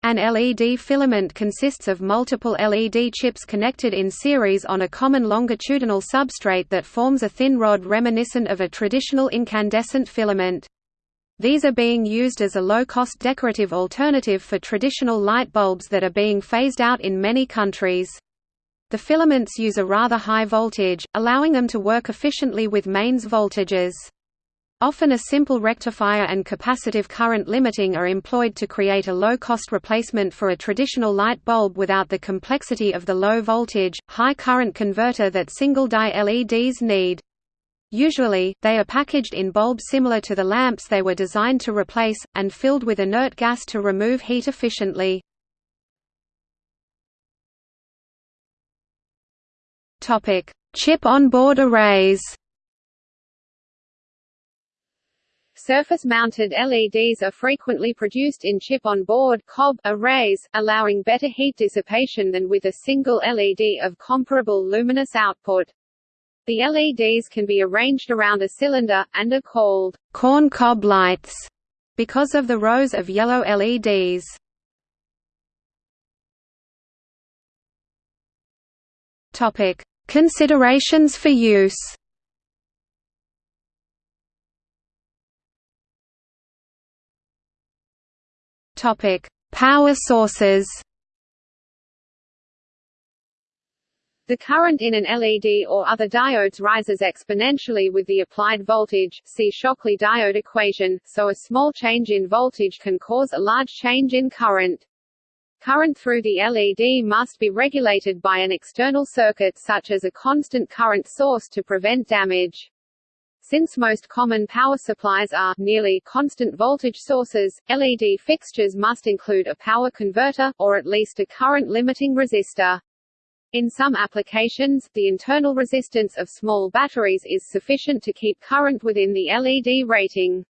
an LED filament consists of multiple LED chips connected in series on a common longitudinal substrate that forms a thin rod reminiscent of a traditional incandescent filament. These are being used as a low-cost decorative alternative for traditional light bulbs that are being phased out in many countries. The filaments use a rather high voltage, allowing them to work efficiently with mains voltages. Often a simple rectifier and capacitive current limiting are employed to create a low-cost replacement for a traditional light bulb without the complexity of the low-voltage, high-current converter that single-die LEDs need. Usually, they are packaged in bulbs similar to the lamps they were designed to replace, and filled with inert gas to remove heat efficiently. Chip-on-board arrays Surface-mounted LEDs are frequently produced in chip-on-board arrays, allowing better heat dissipation than with a single LED of comparable luminous output. The LEDs can be arranged around a cylinder, and are called corn cob lights because of the rows of yellow LEDs. Considerations for use. Topic: Power sources. The current in an LED or other diodes rises exponentially with the applied voltage see Shockley diode equation, so a small change in voltage can cause a large change in current. Current through the LED must be regulated by an external circuit such as a constant current source to prevent damage. Since most common power supplies are nearly constant voltage sources, LED fixtures must include a power converter, or at least a current limiting resistor. In some applications, the internal resistance of small batteries is sufficient to keep current within the LED rating.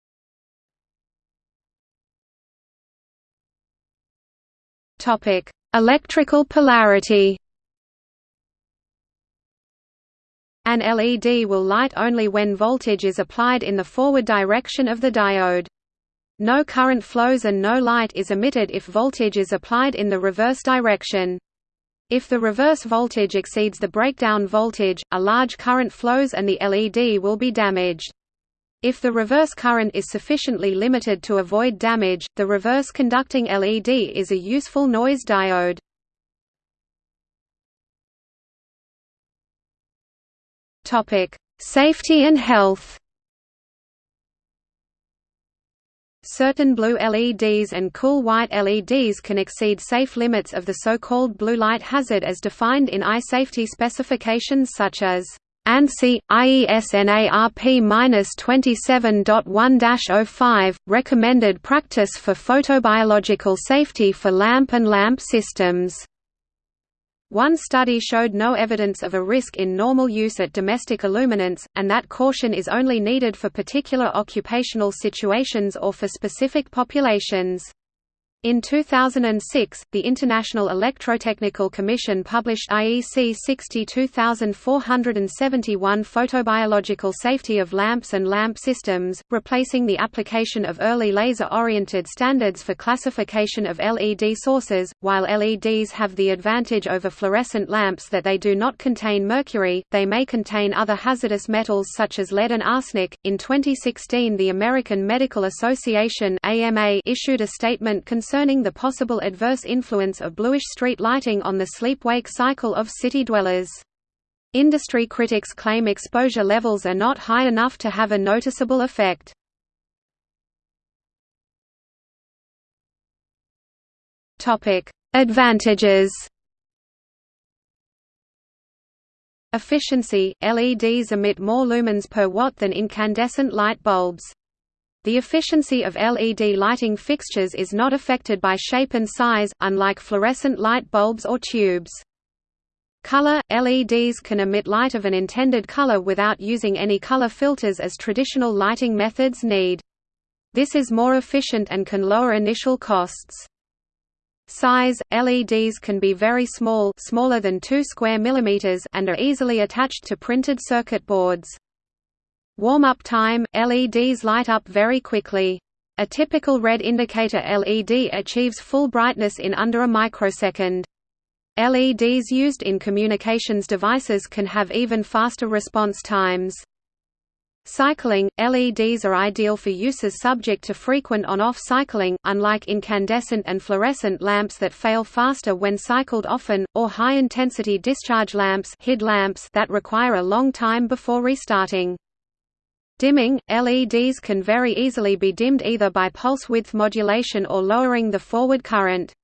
Topic: Electrical polarity. An LED will light only when voltage is applied in the forward direction of the diode. No current flows and no light is emitted if voltage is applied in the reverse direction. If the reverse voltage exceeds the breakdown voltage, a large current flows and the LED will be damaged. If the reverse current is sufficiently limited to avoid damage, the reverse conducting LED is a useful noise diode. Topic: Safety and health. Certain blue LEDs and cool white LEDs can exceed safe limits of the so-called blue light hazard as defined in eye safety specifications such as ANSI, IESNARP-27.1-05, recommended practice for photobiological safety for lamp and lamp systems. One study showed no evidence of a risk in normal use at domestic illuminants, and that caution is only needed for particular occupational situations or for specific populations. In 2006, the International Electrotechnical Commission published IEC 62471 Photobiological Safety of Lamps and Lamp Systems, replacing the application of early laser-oriented standards for classification of LED sources. While LEDs have the advantage over fluorescent lamps that they do not contain mercury, they may contain other hazardous metals such as lead and arsenic. In 2016, the American Medical Association (AMA) issued a statement concerning concerning the possible adverse influence of bluish street lighting on the sleep-wake cycle of city dwellers. Industry critics claim exposure levels are not high enough to have a noticeable effect. Advantages Efficiency – LEDs emit more lumens per watt than incandescent light bulbs. The efficiency of LED lighting fixtures is not affected by shape and size, unlike fluorescent light bulbs or tubes. Color – LEDs can emit light of an intended color without using any color filters as traditional lighting methods need. This is more efficient and can lower initial costs. Size – LEDs can be very small smaller than 2 square millimeters and are easily attached to printed circuit boards. Warm-up time – LEDs light up very quickly. A typical red indicator LED achieves full brightness in under a microsecond. LEDs used in communications devices can have even faster response times. Cycling – LEDs are ideal for uses subject to frequent on-off cycling, unlike incandescent and fluorescent lamps that fail faster when cycled often, or high-intensity discharge lamps, HID lamps that require a long time before restarting. Dimming – LEDs can very easily be dimmed either by pulse width modulation or lowering the forward current.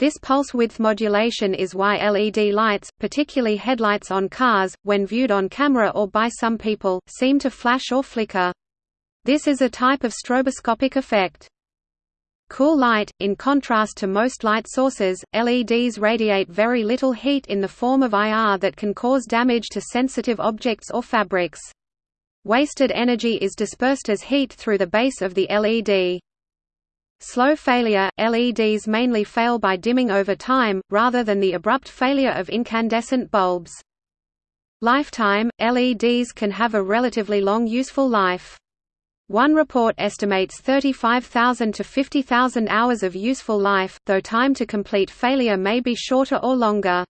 This pulse width modulation is why LED lights, particularly headlights on cars, when viewed on camera or by some people, seem to flash or flicker. This is a type of stroboscopic effect. Cool light – In contrast to most light sources, LEDs radiate very little heat in the form of IR that can cause damage to sensitive objects or fabrics. Wasted energy is dispersed as heat through the base of the LED. Slow failure – LEDs mainly fail by dimming over time, rather than the abrupt failure of incandescent bulbs. Lifetime – LEDs can have a relatively long useful life. One report estimates 35,000 to 50,000 hours of useful life, though time to complete failure may be shorter or longer.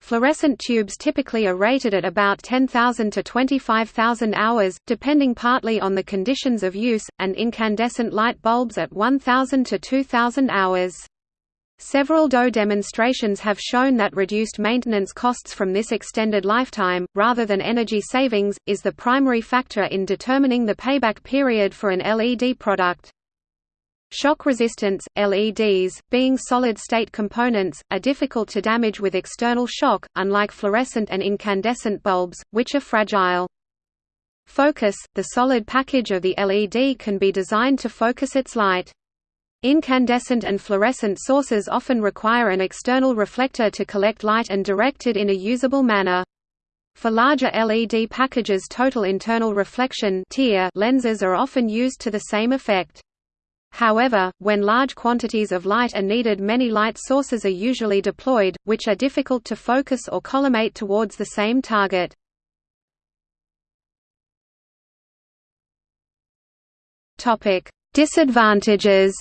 Fluorescent tubes typically are rated at about 10,000 to 25,000 hours, depending partly on the conditions of use, and incandescent light bulbs at 1,000 to 2,000 hours. Several DOE demonstrations have shown that reduced maintenance costs from this extended lifetime, rather than energy savings, is the primary factor in determining the payback period for an LED product. Shock resistance – LEDs, being solid-state components, are difficult to damage with external shock, unlike fluorescent and incandescent bulbs, which are fragile. Focus – The solid package of the LED can be designed to focus its light. Incandescent and fluorescent sources often require an external reflector to collect light and direct it in a usable manner. For larger LED packages total internal reflection lenses are often used to the same effect. However, when large quantities of light are needed many light sources are usually deployed, which are difficult to focus or collimate towards the same target. Disadvantages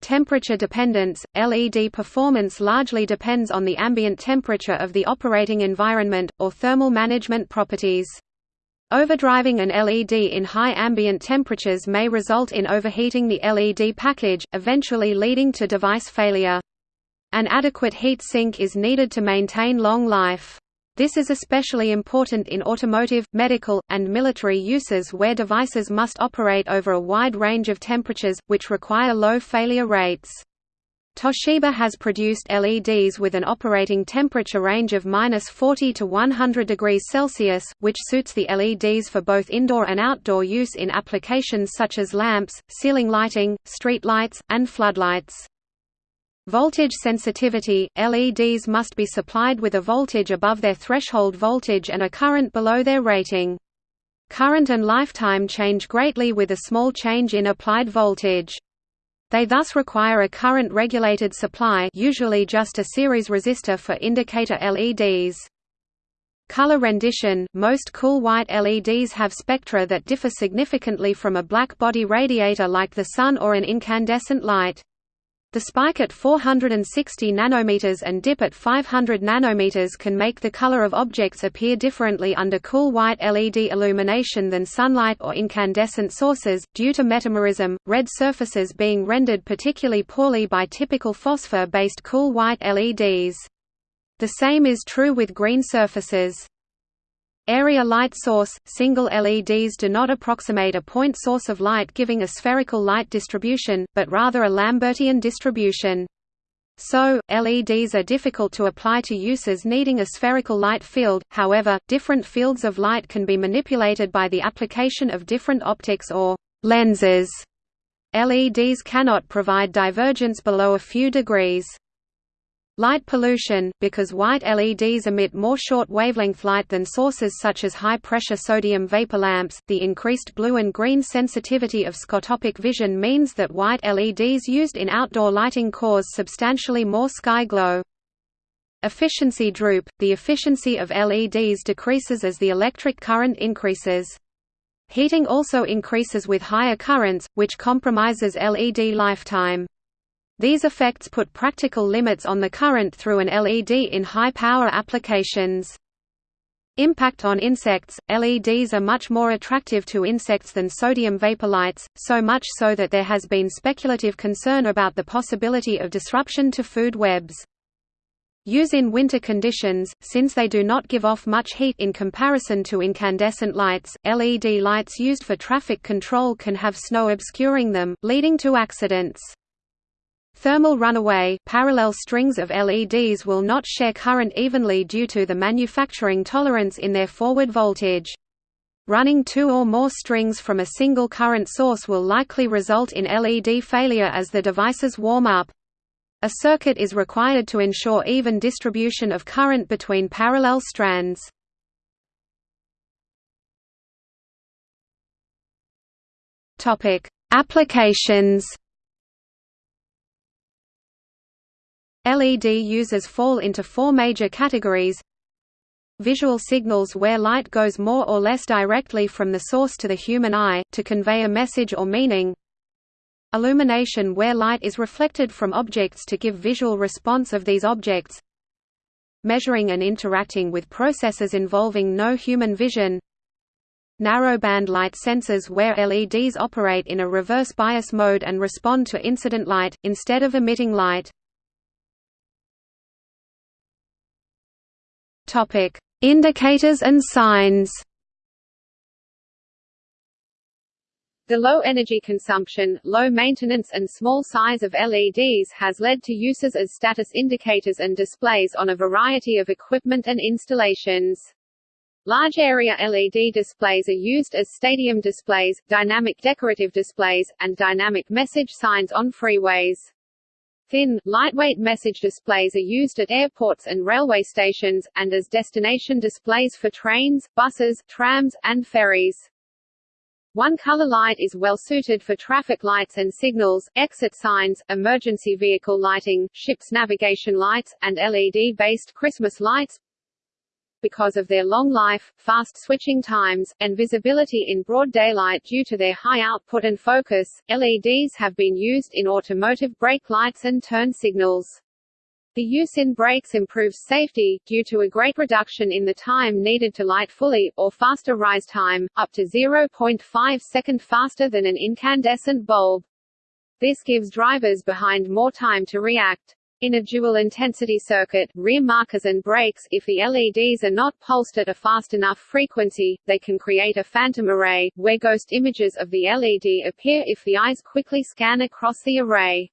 Temperature dependence – LED performance largely depends on the ambient temperature of the operating environment, or thermal management properties. Overdriving an LED in high ambient temperatures may result in overheating the LED package, eventually leading to device failure. An adequate heat sink is needed to maintain long life. This is especially important in automotive, medical, and military uses where devices must operate over a wide range of temperatures, which require low failure rates. Toshiba has produced LEDs with an operating temperature range of minus 40 to 100 degrees Celsius, which suits the LEDs for both indoor and outdoor use in applications such as lamps, ceiling lighting, street lights, and floodlights. Voltage sensitivity – LEDs must be supplied with a voltage above their threshold voltage and a current below their rating. Current and lifetime change greatly with a small change in applied voltage. They thus require a current-regulated supply usually just a series resistor for indicator LEDs. Color rendition – Most cool white LEDs have spectra that differ significantly from a black body radiator like the sun or an incandescent light. The spike at 460 nanometers and dip at 500 nanometers can make the color of objects appear differently under cool white LED illumination than sunlight or incandescent sources, due to metamerism, red surfaces being rendered particularly poorly by typical phosphor-based cool white LEDs. The same is true with green surfaces. Area light source – Single LEDs do not approximate a point source of light giving a spherical light distribution, but rather a Lambertian distribution. So, LEDs are difficult to apply to uses needing a spherical light field, however, different fields of light can be manipulated by the application of different optics or lenses. LEDs cannot provide divergence below a few degrees. Light pollution, because white LEDs emit more short-wavelength light than sources such as high-pressure sodium vapor lamps, the increased blue and green sensitivity of scotopic vision means that white LEDs used in outdoor lighting cause substantially more sky glow. Efficiency droop – The efficiency of LEDs decreases as the electric current increases. Heating also increases with higher currents, which compromises LED lifetime. These effects put practical limits on the current through an LED in high-power applications. Impact on insects – LEDs are much more attractive to insects than sodium vapor lights, so much so that there has been speculative concern about the possibility of disruption to food webs. Use in winter conditions, since they do not give off much heat in comparison to incandescent lights, LED lights used for traffic control can have snow obscuring them, leading to accidents. Thermal runaway parallel strings of LEDs will not share current evenly due to the manufacturing tolerance in their forward voltage. Running two or more strings from a single current source will likely result in LED failure as the devices warm up. A circuit is required to ensure even distribution of current between parallel strands. Applications LED users fall into four major categories. Visual signals where light goes more or less directly from the source to the human eye, to convey a message or meaning. Illumination where light is reflected from objects to give visual response of these objects. Measuring and interacting with processes involving no human vision. Narrowband light sensors where LEDs operate in a reverse bias mode and respond to incident light, instead of emitting light Topic: Indicators and signs. The low energy consumption, low maintenance and small size of LEDs has led to uses as status indicators and displays on a variety of equipment and installations. Large area LED displays are used as stadium displays, dynamic decorative displays, and dynamic message signs on freeways. Thin, lightweight message displays are used at airports and railway stations, and as destination displays for trains, buses, trams, and ferries. One-color light is well suited for traffic lights and signals, exit signs, emergency vehicle lighting, ship's navigation lights, and LED-based Christmas lights, because of their long life, fast switching times, and visibility in broad daylight due to their high output and focus, LEDs have been used in automotive brake lights and turn signals. The use in brakes improves safety, due to a great reduction in the time needed to light fully, or faster rise time, up to 0.5 second faster than an incandescent bulb. This gives drivers behind more time to react. In a dual-intensity circuit, rear markers and brakes, if the LEDs are not pulsed at a fast enough frequency, they can create a phantom array, where ghost images of the LED appear if the eyes quickly scan across the array.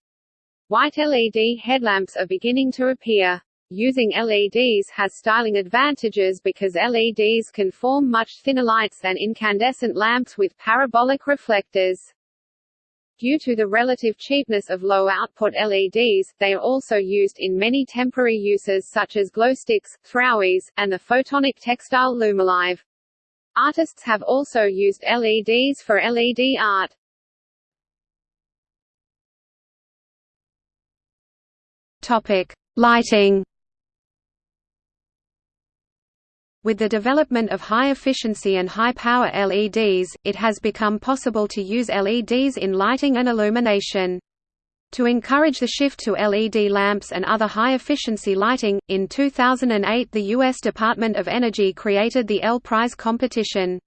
White LED headlamps are beginning to appear. Using LEDs has styling advantages because LEDs can form much thinner lights than incandescent lamps with parabolic reflectors. Due to the relative cheapness of low-output LEDs, they are also used in many temporary uses such as glowsticks, throwies, and the photonic textile Lumilive. Artists have also used LEDs for LED art. Topic: Lighting. With the development of high-efficiency and high-power LEDs, it has become possible to use LEDs in lighting and illumination. To encourage the shift to LED lamps and other high-efficiency lighting, in 2008 the U.S. Department of Energy created the L Prize competition.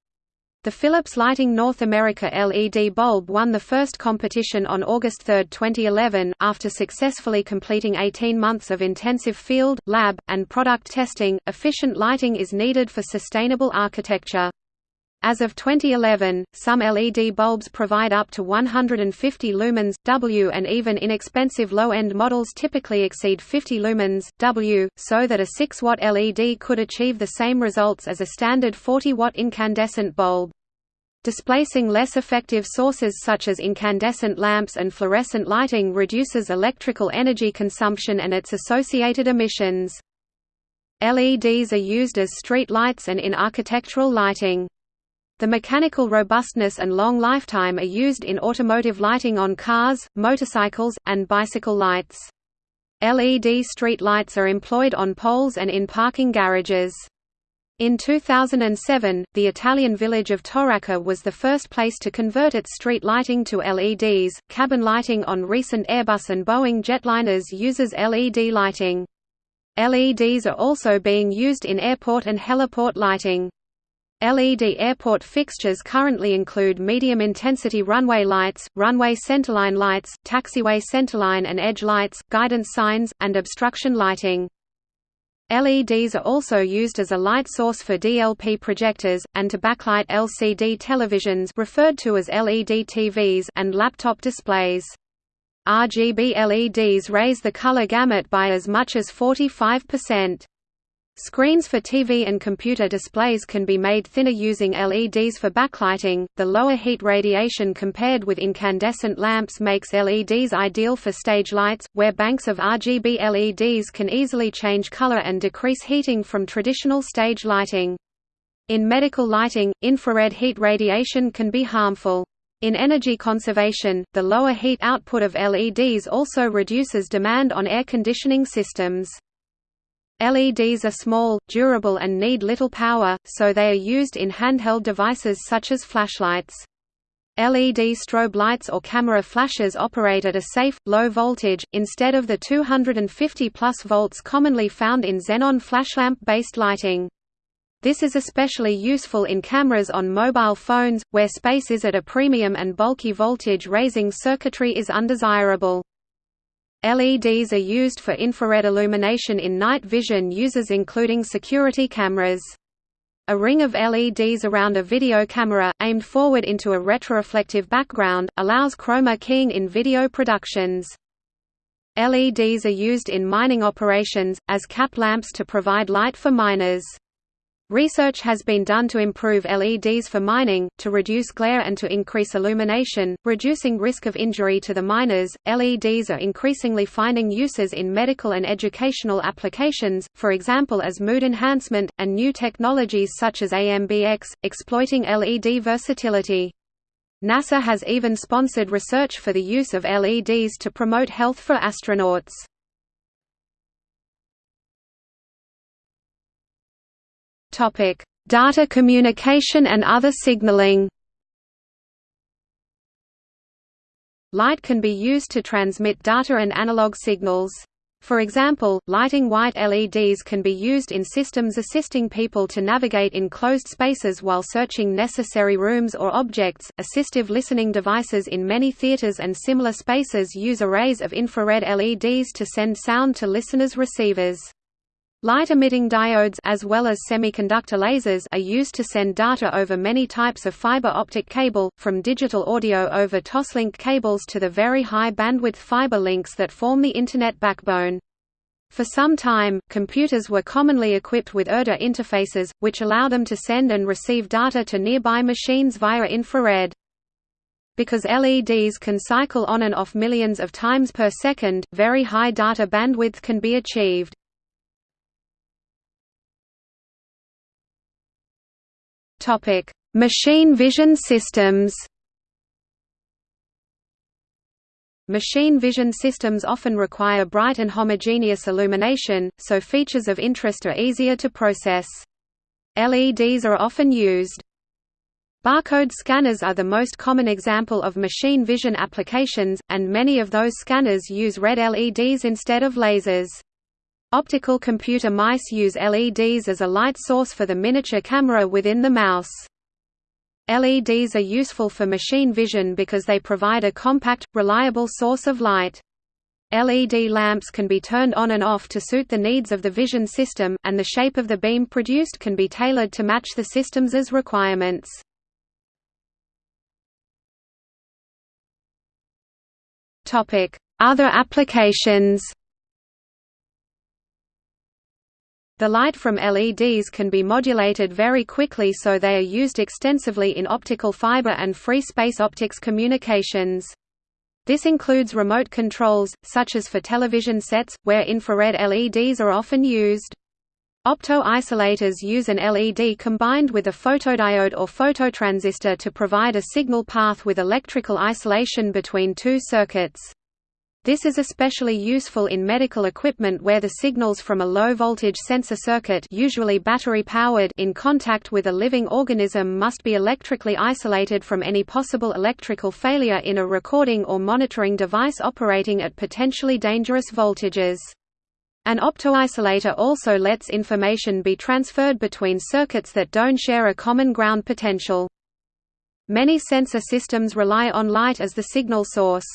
The Philips Lighting North America LED bulb won the first competition on August 3, 2011, after successfully completing 18 months of intensive field, lab, and product testing. Efficient lighting is needed for sustainable architecture. As of 2011, some LED bulbs provide up to 150 lumens W and even inexpensive low-end models typically exceed 50 lumens W, so that a 6-watt LED could achieve the same results as a standard 40-watt incandescent bulb. Displacing less effective sources such as incandescent lamps and fluorescent lighting reduces electrical energy consumption and its associated emissions. LEDs are used as street lights and in architectural lighting. The mechanical robustness and long lifetime are used in automotive lighting on cars, motorcycles, and bicycle lights. LED street lights are employed on poles and in parking garages. In 2007, the Italian village of Torraca was the first place to convert its street lighting to LEDs. Cabin lighting on recent Airbus and Boeing jetliners uses LED lighting. LEDs are also being used in airport and heliport lighting. LED airport fixtures currently include medium-intensity runway lights, runway centerline lights, taxiway centerline and edge lights, guidance signs, and obstruction lighting. LEDs are also used as a light source for DLP projectors, and to backlight LCD televisions referred to as LED TVs and laptop displays. RGB LEDs raise the color gamut by as much as 45%. Screens for TV and computer displays can be made thinner using LEDs for backlighting. The lower heat radiation compared with incandescent lamps makes LEDs ideal for stage lights, where banks of RGB LEDs can easily change color and decrease heating from traditional stage lighting. In medical lighting, infrared heat radiation can be harmful. In energy conservation, the lower heat output of LEDs also reduces demand on air conditioning systems. LEDs are small, durable and need little power, so they are used in handheld devices such as flashlights. LED strobe lights or camera flashes operate at a safe, low voltage, instead of the 250 plus volts commonly found in xenon flashlamp-based lighting. This is especially useful in cameras on mobile phones, where space is at a premium and bulky voltage-raising circuitry is undesirable. LEDs are used for infrared illumination in night vision uses including security cameras. A ring of LEDs around a video camera, aimed forward into a retroreflective background, allows chroma keying in video productions. LEDs are used in mining operations, as cap lamps to provide light for miners. Research has been done to improve LEDs for mining, to reduce glare and to increase illumination, reducing risk of injury to the miners. LEDs are increasingly finding uses in medical and educational applications, for example as mood enhancement, and new technologies such as AMBX, exploiting LED versatility. NASA has even sponsored research for the use of LEDs to promote health for astronauts. Topic: Data communication and other signaling. Light can be used to transmit data and analog signals. For example, lighting white LEDs can be used in systems assisting people to navigate in closed spaces while searching necessary rooms or objects. Assistive listening devices in many theaters and similar spaces use arrays of infrared LEDs to send sound to listeners' receivers. Light-emitting diodes as well as semiconductor lasers are used to send data over many types of fiber optic cable, from digital audio over Toslink cables to the very high bandwidth fiber links that form the Internet backbone. For some time, computers were commonly equipped with IrDA interfaces, which allow them to send and receive data to nearby machines via infrared. Because LEDs can cycle on and off millions of times per second, very high data bandwidth can be achieved. Machine vision systems Machine vision systems often require bright and homogeneous illumination, so features of interest are easier to process. LEDs are often used. Barcode scanners are the most common example of machine vision applications, and many of those scanners use red LEDs instead of lasers. Optical computer mice use LEDs as a light source for the miniature camera within the mouse. LEDs are useful for machine vision because they provide a compact, reliable source of light. LED lamps can be turned on and off to suit the needs of the vision system, and the shape of the beam produced can be tailored to match the system's requirements. Other applications The light from LEDs can be modulated very quickly so they are used extensively in optical fiber and free space optics communications. This includes remote controls, such as for television sets, where infrared LEDs are often used. Opto-isolators use an LED combined with a photodiode or phototransistor to provide a signal path with electrical isolation between two circuits. This is especially useful in medical equipment where the signals from a low-voltage sensor circuit usually battery-powered in contact with a living organism must be electrically isolated from any possible electrical failure in a recording or monitoring device operating at potentially dangerous voltages. An optoisolator also lets information be transferred between circuits that don't share a common ground potential. Many sensor systems rely on light as the signal source.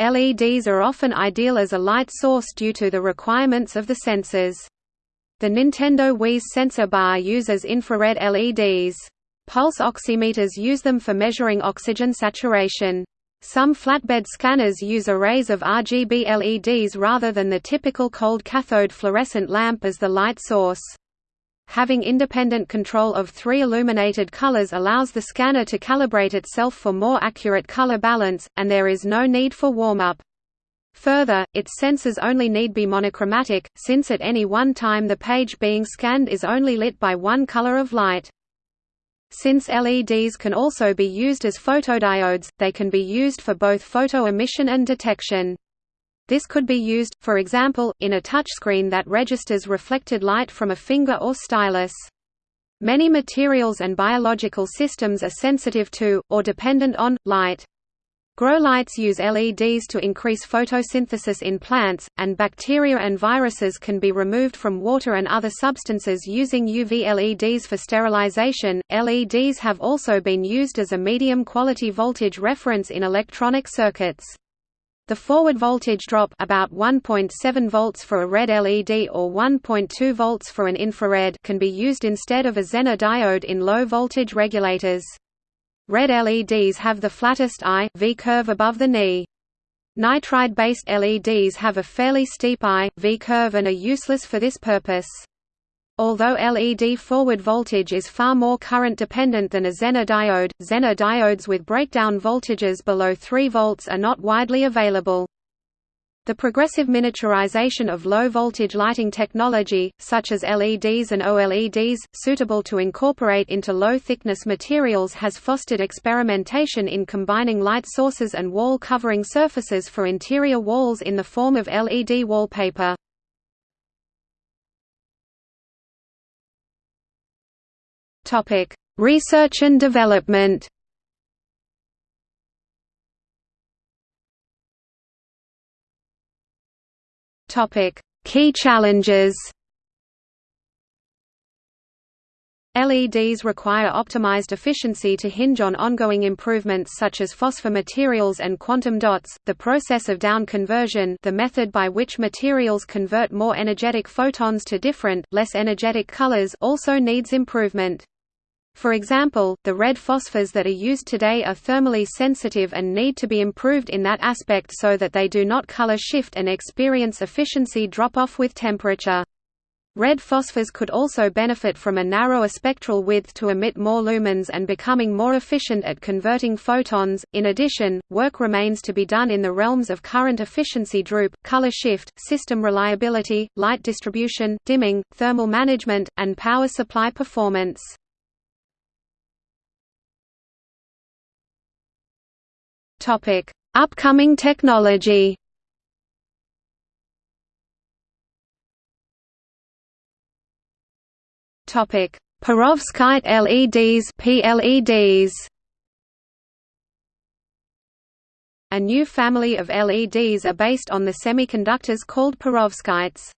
LEDs are often ideal as a light source due to the requirements of the sensors. The Nintendo Wii's sensor bar uses infrared LEDs. Pulse oximeters use them for measuring oxygen saturation. Some flatbed scanners use arrays of RGB LEDs rather than the typical cold cathode fluorescent lamp as the light source. Having independent control of three illuminated colors allows the scanner to calibrate itself for more accurate color balance, and there is no need for warm-up. Further, its sensors only need be monochromatic, since at any one time the page being scanned is only lit by one color of light. Since LEDs can also be used as photodiodes, they can be used for both photo emission and detection. This could be used, for example, in a touchscreen that registers reflected light from a finger or stylus. Many materials and biological systems are sensitive to, or dependent on, light. Grow lights use LEDs to increase photosynthesis in plants, and bacteria and viruses can be removed from water and other substances using UV LEDs for sterilization. LEDs have also been used as a medium quality voltage reference in electronic circuits. The forward voltage drop about 1.7 volts for a red LED or 1.2 volts for an infrared can be used instead of a Zener diode in low voltage regulators. Red LEDs have the flattest I V curve above the knee. Nitride-based LEDs have a fairly steep I V curve and are useless for this purpose. Although LED forward voltage is far more current dependent than a Zener diode, Zener diodes with breakdown voltages below 3 volts are not widely available. The progressive miniaturization of low-voltage lighting technology, such as LEDs and OLEDs, suitable to incorporate into low-thickness materials has fostered experimentation in combining light sources and wall covering surfaces for interior walls in the form of LED wallpaper. Topic: Research and development. Topic: Key challenges. LEDs require optimized efficiency to hinge on ongoing improvements such as phosphor materials and quantum dots. The process of down conversion, the method by which materials convert more energetic photons to different, less energetic colors, also needs improvement. For example, the red phosphors that are used today are thermally sensitive and need to be improved in that aspect so that they do not color shift and experience efficiency drop-off with temperature. Red phosphors could also benefit from a narrower spectral width to emit more lumens and becoming more efficient at converting photons. In addition, work remains to be done in the realms of current efficiency droop, color shift, system reliability, light distribution, dimming, thermal management, and power supply performance. Topic: Upcoming technology. Topic: Perovskite LEDs (PLEDs). A new family of LEDs are based on the semiconductors called perovskites.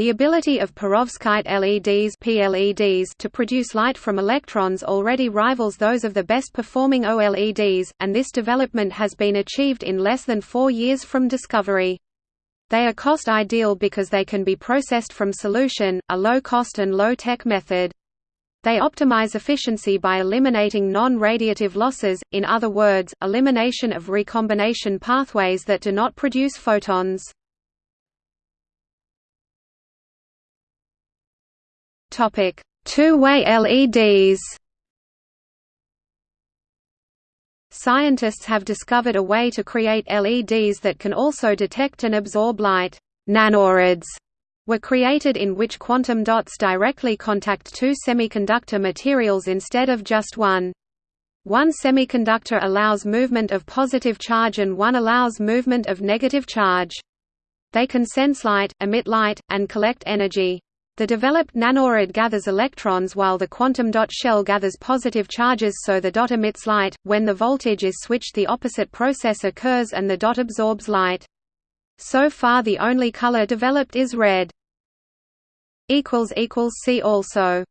The ability of perovskite LEDs (PLEDs) to produce light from electrons already rivals those of the best performing OLEDs, and this development has been achieved in less than 4 years from discovery. They are cost ideal because they can be processed from solution, a low-cost and low-tech method. They optimize efficiency by eliminating non-radiative losses, in other words, elimination of recombination pathways that do not produce photons. Two-way LEDs Scientists have discovered a way to create LEDs that can also detect and absorb light. Nanorods were created in which quantum dots directly contact two semiconductor materials instead of just one. One semiconductor allows movement of positive charge and one allows movement of negative charge. They can sense light, emit light, and collect energy. The developed nanorod gathers electrons while the quantum dot shell gathers positive charges so the dot emits light. When the voltage is switched the opposite process occurs and the dot absorbs light. So far the only color developed is red. See also